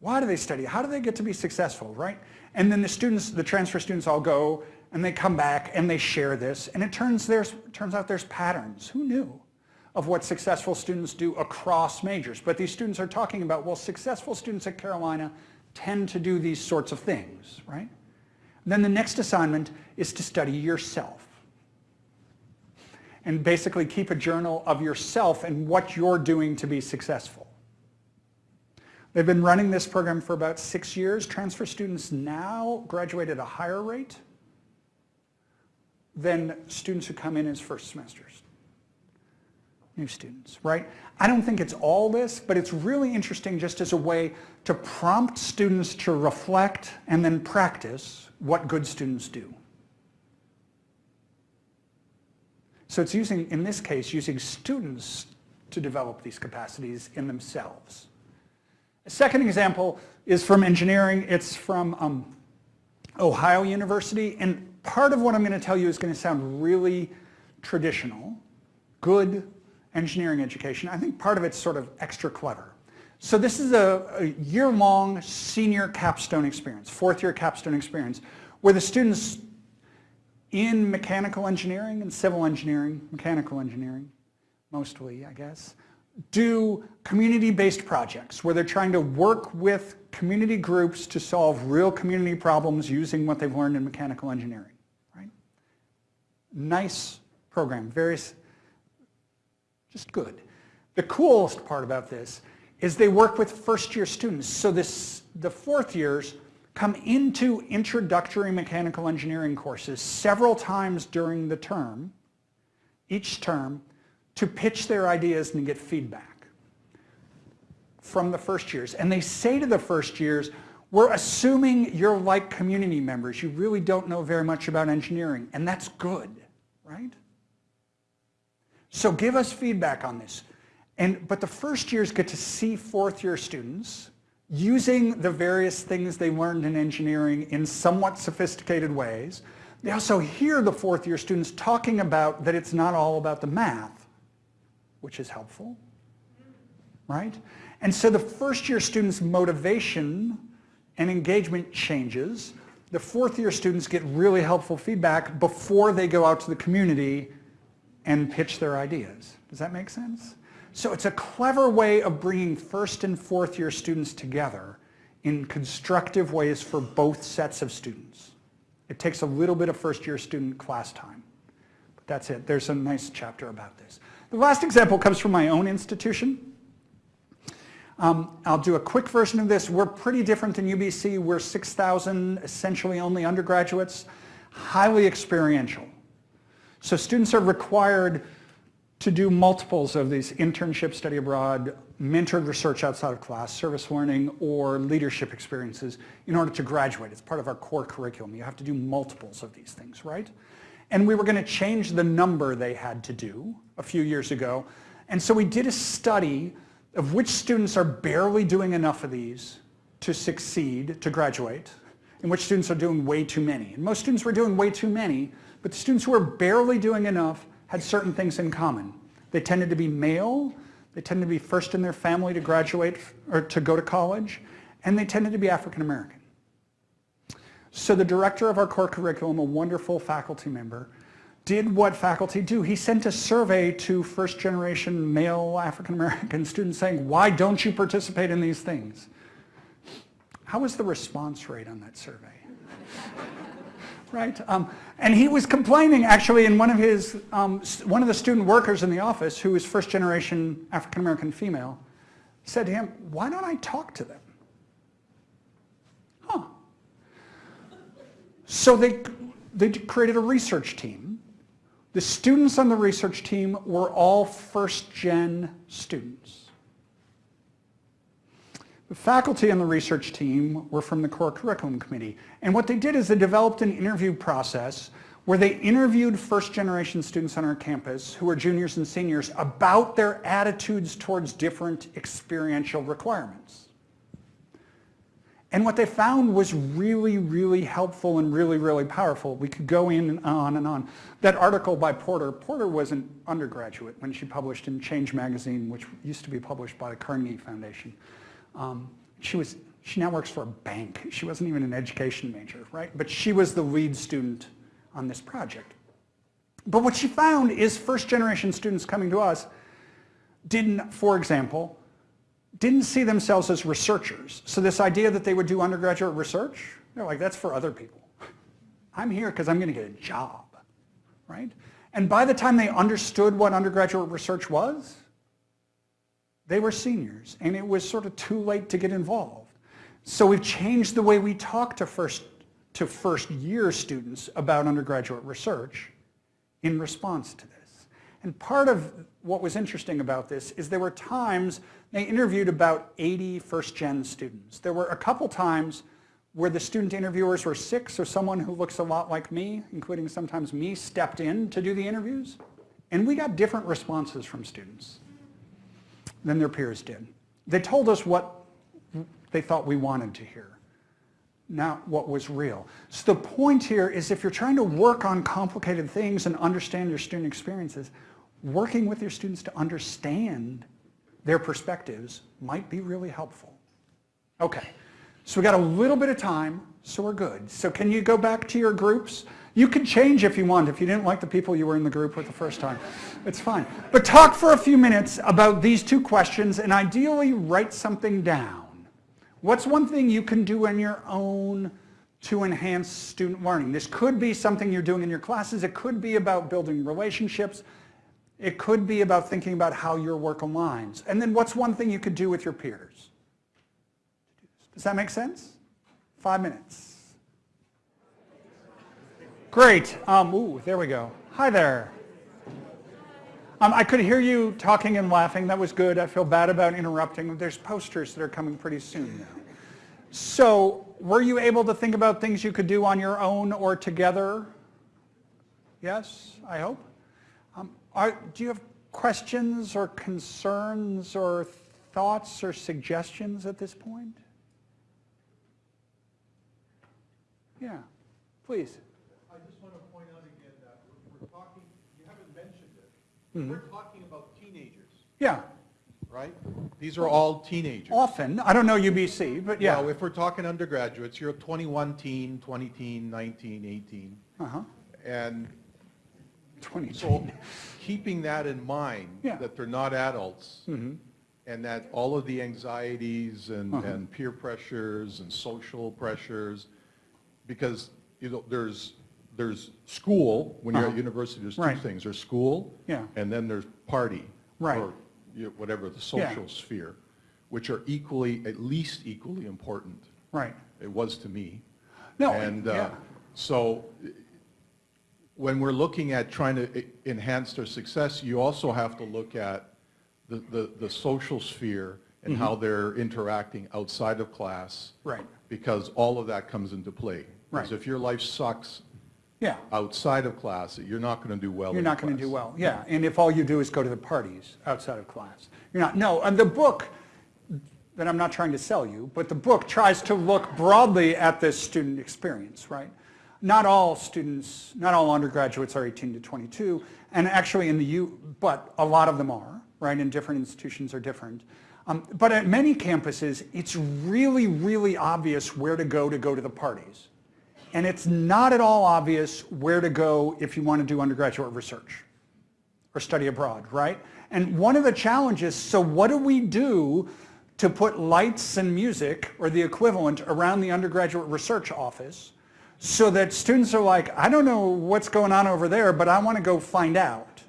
Why do they study? How do they get to be successful, right? And then the students, the transfer students all go and they come back and they share this. And it turns, there's, turns out there's patterns. Who knew? Of what successful students do across majors. But these students are talking about, well, successful students at Carolina tend to do these sorts of things, right? And then the next assignment is to study yourself. And basically keep a journal of yourself and what you're doing to be successful. They've been running this program for about six years. Transfer students now graduate at a higher rate than students who come in as first semesters new students, right? I don't think it's all this, but it's really interesting just as a way to prompt students to reflect and then practice what good students do. So it's using, in this case, using students to develop these capacities in themselves. A second example is from engineering. It's from um, Ohio University. And part of what I'm going to tell you is going to sound really traditional, good engineering education, I think part of it's sort of extra clever. So this is a, a year-long senior capstone experience, fourth year capstone experience, where the students in mechanical engineering and civil engineering, mechanical engineering, mostly, I guess, do community-based projects where they're trying to work with community groups to solve real community problems using what they've learned in mechanical engineering, right? Nice program, very just good. The coolest part about this is they work with first year students. So this, the fourth years come into introductory mechanical engineering courses several times during the term, each term, to pitch their ideas and get feedback from the first years. And they say to the first years, we're assuming you're like community members. You really don't know very much about engineering. And that's good, right? So give us feedback on this. And, but the first years get to see fourth year students using the various things they learned in engineering in somewhat sophisticated ways. They also hear the fourth year students talking about that it's not all about the math, which is helpful, right? And so the first year students' motivation and engagement changes. The fourth year students get really helpful feedback before they go out to the community and pitch their ideas. Does that make sense? So it's a clever way of bringing first and fourth year students together in constructive ways for both sets of students. It takes a little bit of first year student class time. But that's it. There's a nice chapter about this. The last example comes from my own institution. Um, I'll do a quick version of this. We're pretty different than UBC. We're 6,000 essentially only undergraduates, highly experiential. So students are required to do multiples of these internship, study abroad, mentored research outside of class, service learning, or leadership experiences in order to graduate. It's part of our core curriculum. You have to do multiples of these things, right? And we were going to change the number they had to do a few years ago. And so we did a study of which students are barely doing enough of these to succeed, to graduate, and which students are doing way too many. And most students were doing way too many, but the students who were barely doing enough had certain things in common. They tended to be male, They tended to be first in their family to graduate or to go to college, and they tended to be African American. So the director of our core curriculum, a wonderful faculty member, did what faculty do. He sent a survey to first generation male African American [laughs] students saying, why don't you participate in these things? How was the response rate on that survey? [laughs] right? Um, and he was complaining actually in one of his, um, one of the student workers in the office who was first generation African American female said to him, why don't I talk to them? Huh. So they, they created a research team. The students on the research team were all first gen students. The faculty on the research team were from the core curriculum committee. And what they did is they developed an interview process where they interviewed first generation students on our campus who were juniors and seniors about their attitudes towards different experiential requirements. And what they found was really, really helpful and really, really powerful. We could go in and on and on. That article by Porter, Porter was an undergraduate when she published in Change Magazine, which used to be published by the Carnegie Foundation. Um, she was, she now works for a bank. She wasn't even an education major, right? But she was the lead student on this project. But what she found is first generation students coming to us didn't, for example, didn't see themselves as researchers. So this idea that they would do undergraduate research, they're like, that's for other people. I'm here because I'm going to get a job, right? And by the time they understood what undergraduate research was, they were seniors, and it was sort of too late to get involved. So we've changed the way we talk to first, to first year students about undergraduate research in response to this. And part of what was interesting about this is there were times they interviewed about 80 first-gen students. There were a couple times where the student interviewers were sick, so someone who looks a lot like me, including sometimes me, stepped in to do the interviews. And we got different responses from students than their peers did. They told us what they thought we wanted to hear, not what was real. So the point here is if you're trying to work on complicated things and understand your student experiences, working with your students to understand their perspectives might be really helpful. Okay, so we got a little bit of time, so we're good. So can you go back to your groups? You can change if you want, if you didn't like the people you were in the group with the first time. It's fine. But talk for a few minutes about these two questions and ideally write something down. What's one thing you can do on your own to enhance student learning? This could be something you're doing in your classes. It could be about building relationships. It could be about thinking about how your work aligns. And then what's one thing you could do with your peers? Does that make sense? Five minutes. Great. Um, ooh, there we go. Hi there. Um, I could hear you talking and laughing. That was good. I feel bad about interrupting. There's posters that are coming pretty soon now. So were you able to think about things you could do on your own or together? Yes, I hope. Um, are, do you have questions or concerns or thoughts or suggestions at this point? Yeah, please. Mm-hmm. We're talking about teenagers, Yeah, right? These are all teenagers. often. I don't know UBC, but yeah. Well, if we're talking undergraduates, you're 21 teen, 20 teen, 19, 18. Uh-huh. And 20. so keeping that in mind, Yeah. that they're not adults, Mm-hmm. and that all of the anxieties and, Uh-huh. and peer pressures and social pressures, because, you know, there's, there's school, when you're at Uh-huh. university, there's two Right. things. There's school, Yeah. and then there's party. Right. Or you know, whatever, the Yeah. social sphere, which are equally, at least equally important. Right. It was to me. No, And uh, yeah. so when we're looking at trying to e- enhance their success, you also have to look at the, the, the social sphere and Mm-hmm. how they're interacting outside of class. Right. Because all of that comes into play. Right. Because if your life sucks Yeah. outside of class, you're not going to do well You're not going to do well, yeah. And if all you do is go to the parties outside of class, you're not, no, and the book, that I'm not trying to sell you, but the book tries to look broadly at this student experience, right? Not all students, not all undergraduates are 18 to 22, and actually in the U, but a lot of them are, right? And different institutions are different. Um, but at many campuses, it's really, really obvious where to go to go to the parties. And it's not at all obvious where to go if you want to do undergraduate research or study abroad, right? And one of the challenges, so what do we do to put lights and music or the equivalent around the undergraduate research office so that students are like, I don't know what's going on over there, but I want to go find out.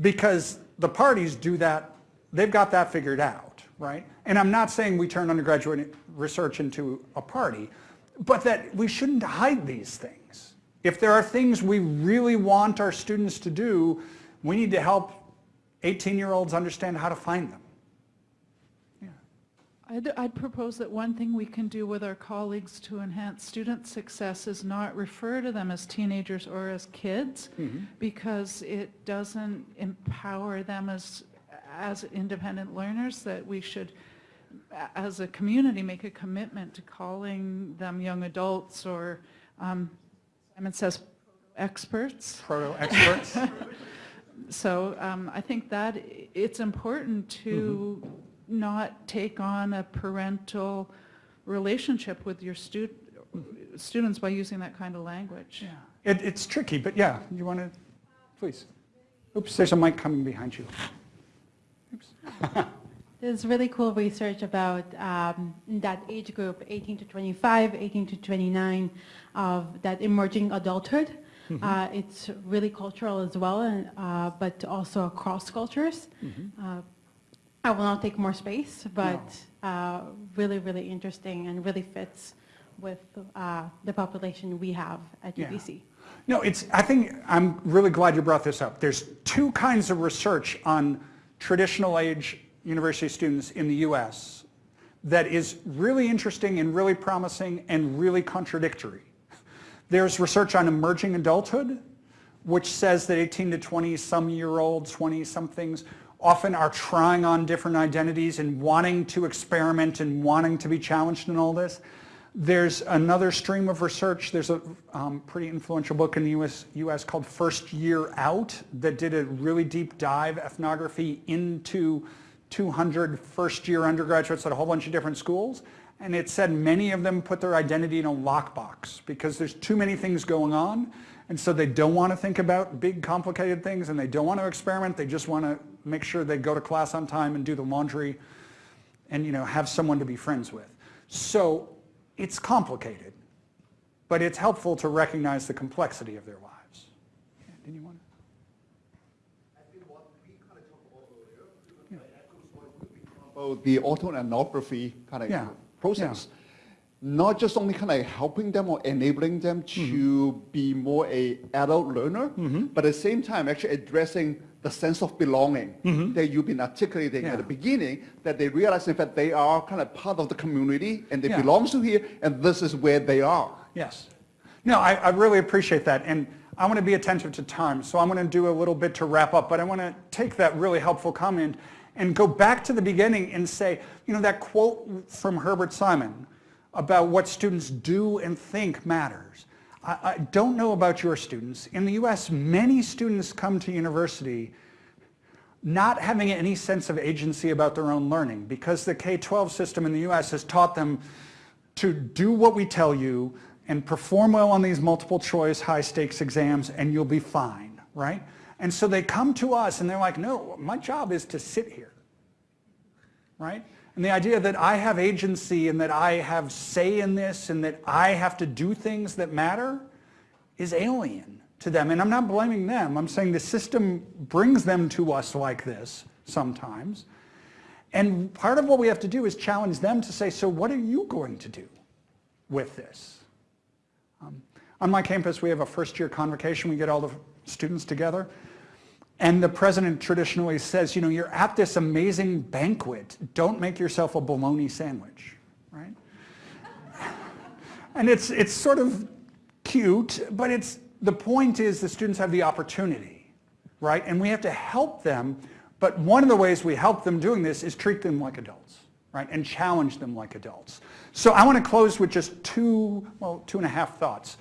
Because the parties do that, they've got that figured out, right? And I'm not saying we turn undergraduate research into a party, but that we shouldn't hide these things. If there are things we really want our students to do, we need to help 18-year-olds understand how to find them. I'd, I'd propose that one thing we can do with our colleagues to enhance student success is not refer to them as teenagers or as kids, mm-hmm. because it doesn't empower them as, as independent learners, that we should, as a community, make a commitment to calling them young adults or, um, Simon says, experts. Proto-experts. [laughs] So um, I think that it's important to not take on a parental relationship with your stu- students by using that kind of language. Yeah. It, it's tricky, but yeah, you want to, please. Oops, there's a mic coming behind you. Oops. [laughs] There's really cool research about um, that age group, 18 to 25, 18 to 29, of that emerging adulthood. Uh, it's really cultural as well, and, uh, but also across cultures. Uh, I will not take more space, but uh, really, really interesting and really fits with uh, the population we have at Yeah. UBC. No, it's, I think, I'm really glad you brought this up. There's two kinds of research on traditional age university students in the US that is really interesting and really promising and really contradictory. There's research on emerging adulthood, which says that 18 to 20 some year olds, 20 somethings, often are trying on different identities and wanting to experiment and wanting to be challenged in all this. There's another stream of research. There's a um, pretty influential book in the US, US called First Year Out that did a really deep dive ethnography into 200 first year undergraduates at a whole bunch of different schools. And it said many of them put their identity in a lockbox because there's too many things going on. And so they don't want to think about big complicated things and they don't want to experiment. They just want to make sure they go to class on time and do the laundry and you know have someone to be friends with. So it's complicated, but it's helpful to recognize the complexity of their lives. Yeah, Did you want to? About the autoethnography kind of Yeah, process. Not just only kind of helping them or enabling them to mm-hmm. be more a adult learner, mm-hmm. but at the same time actually addressing the sense of belonging mm-hmm. that you've been articulating Yeah. at the beginning, that they realize in fact they are kind of part of the community and they Yeah. belong to here and this is where they are. Yes. No, I, I really appreciate that. And I want to be attentive to time. So I'm going to do a little bit to wrap up, but I want to take that really helpful comment and go back to the beginning and say, you know, that quote from Herbert Simon about what students do and think matters. I, I don't know about your students. In the US, many students come to university not having any sense of agency about their own learning because the K-12 system in the US has taught them to do what we tell you and perform well on these multiple choice high stakes exams and you'll be fine, right? And so they come to us and they're like, no, my job is to sit here, right? And the idea that I have agency and that I have say in this and that I have to do things that matter is alien to them. And I'm not blaming them. I'm saying the system brings them to us like this sometimes. And part of what we have to do is challenge them to say, so what are you going to do with this? Um, on my campus, we have a first year convocation. We get all the students together. And the president traditionally says, you know, you're at this amazing banquet. Don't make yourself a bologna sandwich, right? and it's, it's sort of cute, but it's, the point is the students have the opportunity, right? And we have to help them. But one of the ways we help them doing this is treat them like adults, right? And challenge them like adults. So I want to close with just two, well, two and a half thoughts.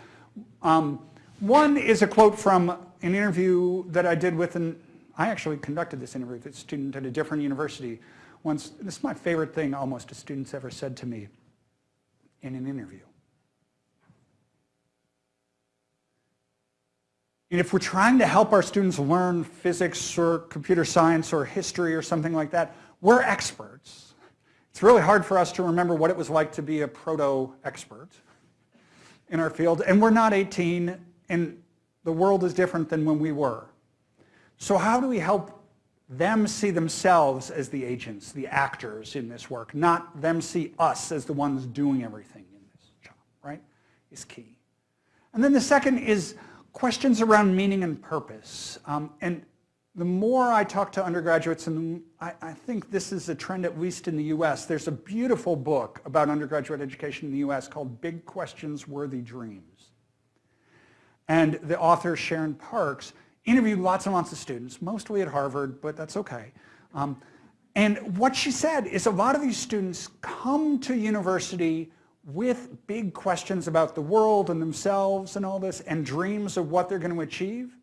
Um, one is a quote from an interview that I did with an, I actually conducted this interview with a student at a different university once. This is my favorite thing almost a student's ever said to me in an interview. And if we're trying to help our students learn physics or computer science or history or something like that, we're experts. It's really hard for us to remember what it was like to be a proto-expert in our field, and we're not 18, and the world is different than when we were. So how do we help them see themselves as the agents, the actors in this work, not them see us as the ones doing everything in this job, right, is key. And then the second is questions around meaning and purpose. Um, and the more I talk to undergraduates, and I, I, think this is a trend at least in the US, there's a beautiful book about undergraduate education in the US called Big Questions, Worthy Dreams. And the author, Sharon Parks, interviewed lots and lots of students, mostly at Harvard, but that's okay. Um, and what she said is a lot of these students come to university with big questions about the world and themselves and all this and dreams of what they're going to achieve.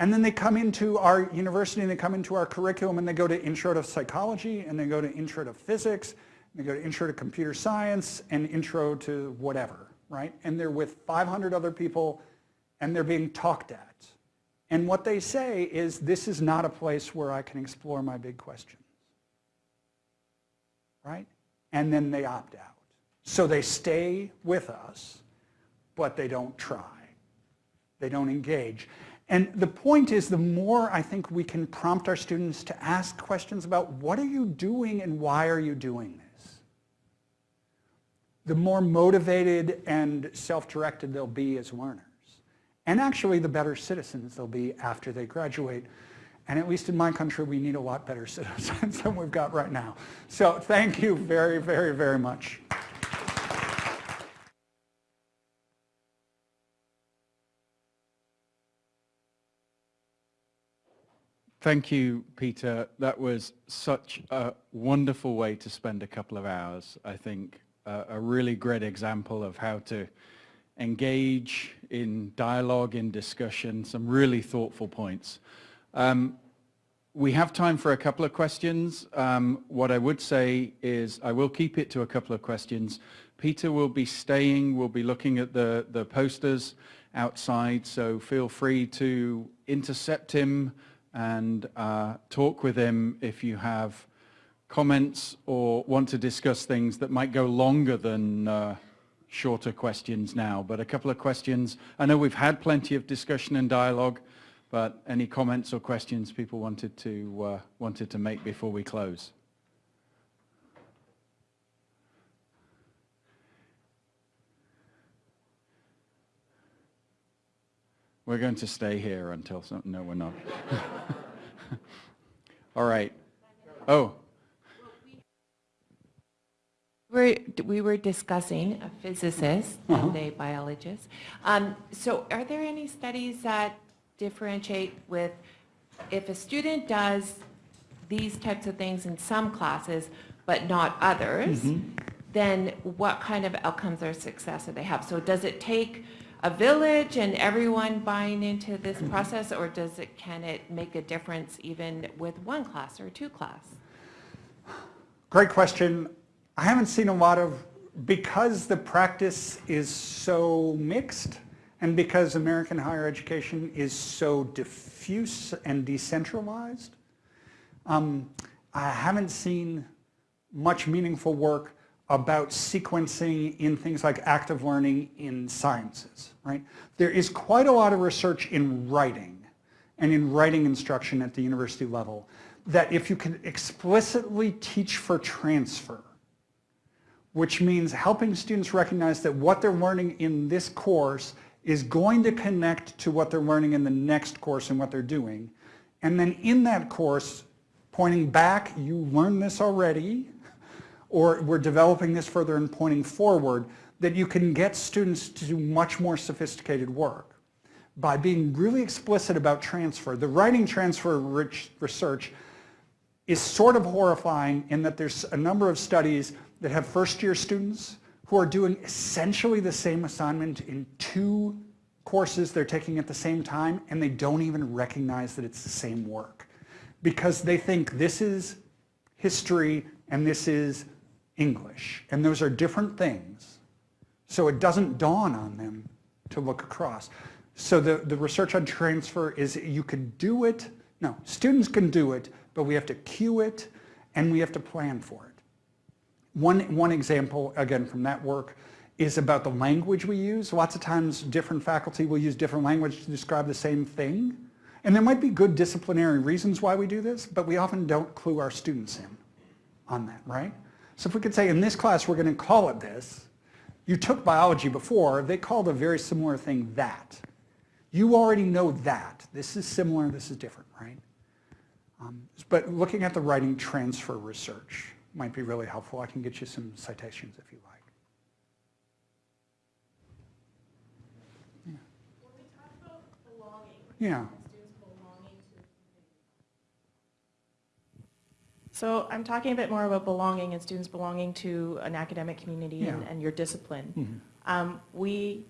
And then they come into our university and they come into our curriculum and they go to intro to psychology and they go to intro to physics and they go to intro to computer science and intro to whatever, right? And they're with 500 other people and they're being talked at. And what they say is, this is not a place where I can explore my big questions, right? And then they opt out. So they stay with us, but they don't try. They don't engage. And the point is, the more I think we can prompt our students to ask questions about what are you doing and why are you doing this, the more motivated and self-directed they'll be as learners. And actually, the better citizens they'll be after they graduate. And at least in my country, we need a lot better [laughs] citizens than we've got right now. So thank you very, very, very much. Thank you, Peter. That was such a wonderful way to spend a couple of hours. I think uh, a really great example of how to engage in dialogue, in discussion, some really thoughtful points. Um, we have time for a couple of questions. Um, what I would say is I will keep it to a couple of questions. Peter will be staying, we'll be looking at the, the posters outside, so feel free to intercept him, and uh, talk with him if you have comments or want to discuss things that might go longer than uh, shorter questions now. But a couple of questions. I know we've had plenty of discussion and dialogue, but any comments or questions people wanted to, uh, wanted to make before we close? We're going to stay here until some, no, we're not. [laughs] All right. Oh. We're, we were discussing a physicist Uh-huh. and a biologist. Um, so are there any studies that differentiate with if a student does these types of things in some classes but not others, Mm-hmm. then what kind of outcomes or success do they have? So does it take a village and everyone buying into this Mm-hmm. process or does it, can it make a difference even with one class or two class? Great question. I haven't seen a lot of, because the practice is so mixed and because American higher education is so diffuse and decentralized, um, I haven't seen much meaningful work about sequencing in things like active learning in sciences, right? There is quite a lot of research in writing and in writing instruction at the university level that if you can explicitly teach for transfer, which means helping students recognize that what they're learning in this course is going to connect to what they're learning in the next course and what they're doing. And then in that course, pointing back, you learned this already, or we're developing this further and pointing forward, that you can get students to do much more sophisticated work by being really explicit about transfer. The writing transfer rich research is sort of horrifying in that there's a number of studies that have first year students who are doing essentially the same assignment in two courses they're taking at the same time and they don't even recognize that it's the same work because they think this is history and this is English and those are different things. So it doesn't dawn on them to look across. So the, the research on transfer is you can do it, no, students can do it, but we have to cue it and we have to plan for it. One, one example, again, from that work is about the language we use. Lots of times different faculty will use different language to describe the same thing. And there might be good disciplinary reasons why we do this, but we often don't clue our students in on that, right? So if we could say, in this class, we're going to call it this. You took biology before. They called a very similar thing that. You already know that. This is similar, this is different, right? Um, but looking at the writing transfer research might be really helpful. I can get you some citations if you like. Yeah. So I'm talking a bit more about belonging and students belonging to an academic community and, Yeah. and your discipline. Mhm. Um, we,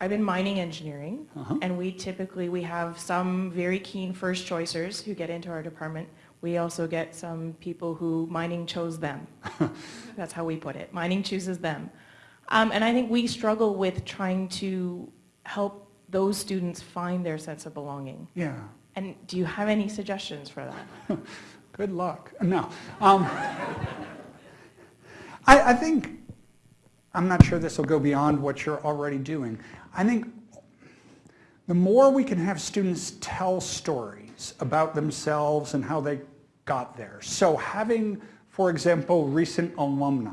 I'm in mining engineering, Uh-huh. and we typically, we have some very keen first choicers who get into our department. We also get some people who mining chose them. [laughs] That's how we put it. Mining chooses them. Um, and I think we struggle with trying to help those students find their sense of belonging. Yeah. And do you have any suggestions for that? [laughs] Good luck. No. Um, I, I think, I'm not sure this will go beyond what you're already doing. I think the more we can have students tell stories about themselves and how they got there. So having, for example, recent alumni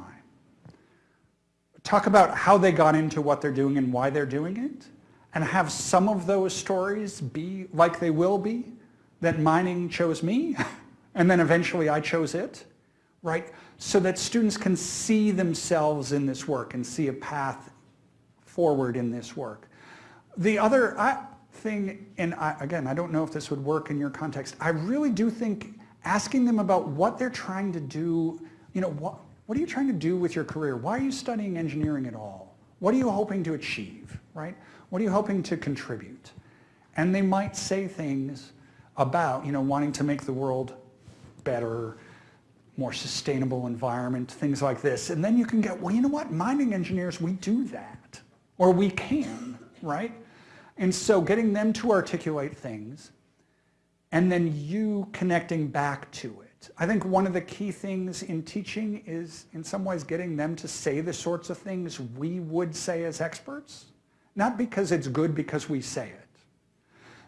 talk about how they got into what they're doing and why they're doing it, and have some of those stories be like they will be, that mining chose me, [laughs] and then eventually I chose it, right? So that students can see themselves in this work and see a path forward in this work. The other thing, and I, again, I don't know if this would work in your context, I really do think asking them about what they're trying to do, you know, what, what are you trying to do with your career? Why are you studying engineering at all? What are you hoping to achieve, right? What are you hoping to contribute? And they might say things about, you know, wanting to make the world better, more sustainable environment, things like this. And then you can get, well, you know what? Mining engineers, we do that. Or we can, right? And so getting them to articulate things and then you connecting back to it. I think one of the key things in teaching is in some ways getting them to say the sorts of things we would say as experts. Not because it's good because we say it,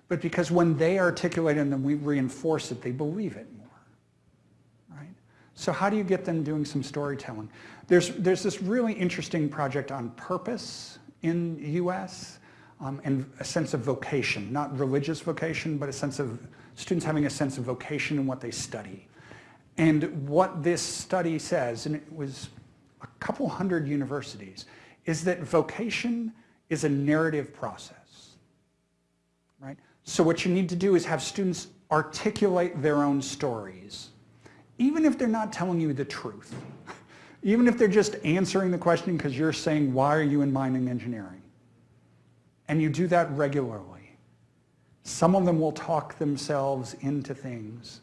but because when they articulate and then we reinforce it, they believe it more, right? So how do you get them doing some storytelling? There's, there's this really interesting project on purpose in US um, and a sense of vocation, not religious vocation, but a sense of students having a sense of vocation in what they study. And what this study says, and it was a couple hundred universities, is that vocation is a narrative process, right? So what you need to do is have students articulate their own stories, even if they're not telling you the truth, [laughs] even if they're just answering the question because you're saying, why are you in mining engineering? And you do that regularly. Some of them will talk themselves into things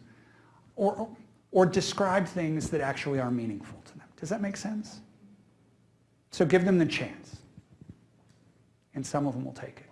or, or describe things that actually are meaningful to them. Does that make sense? So give them the chance and some of them will take it.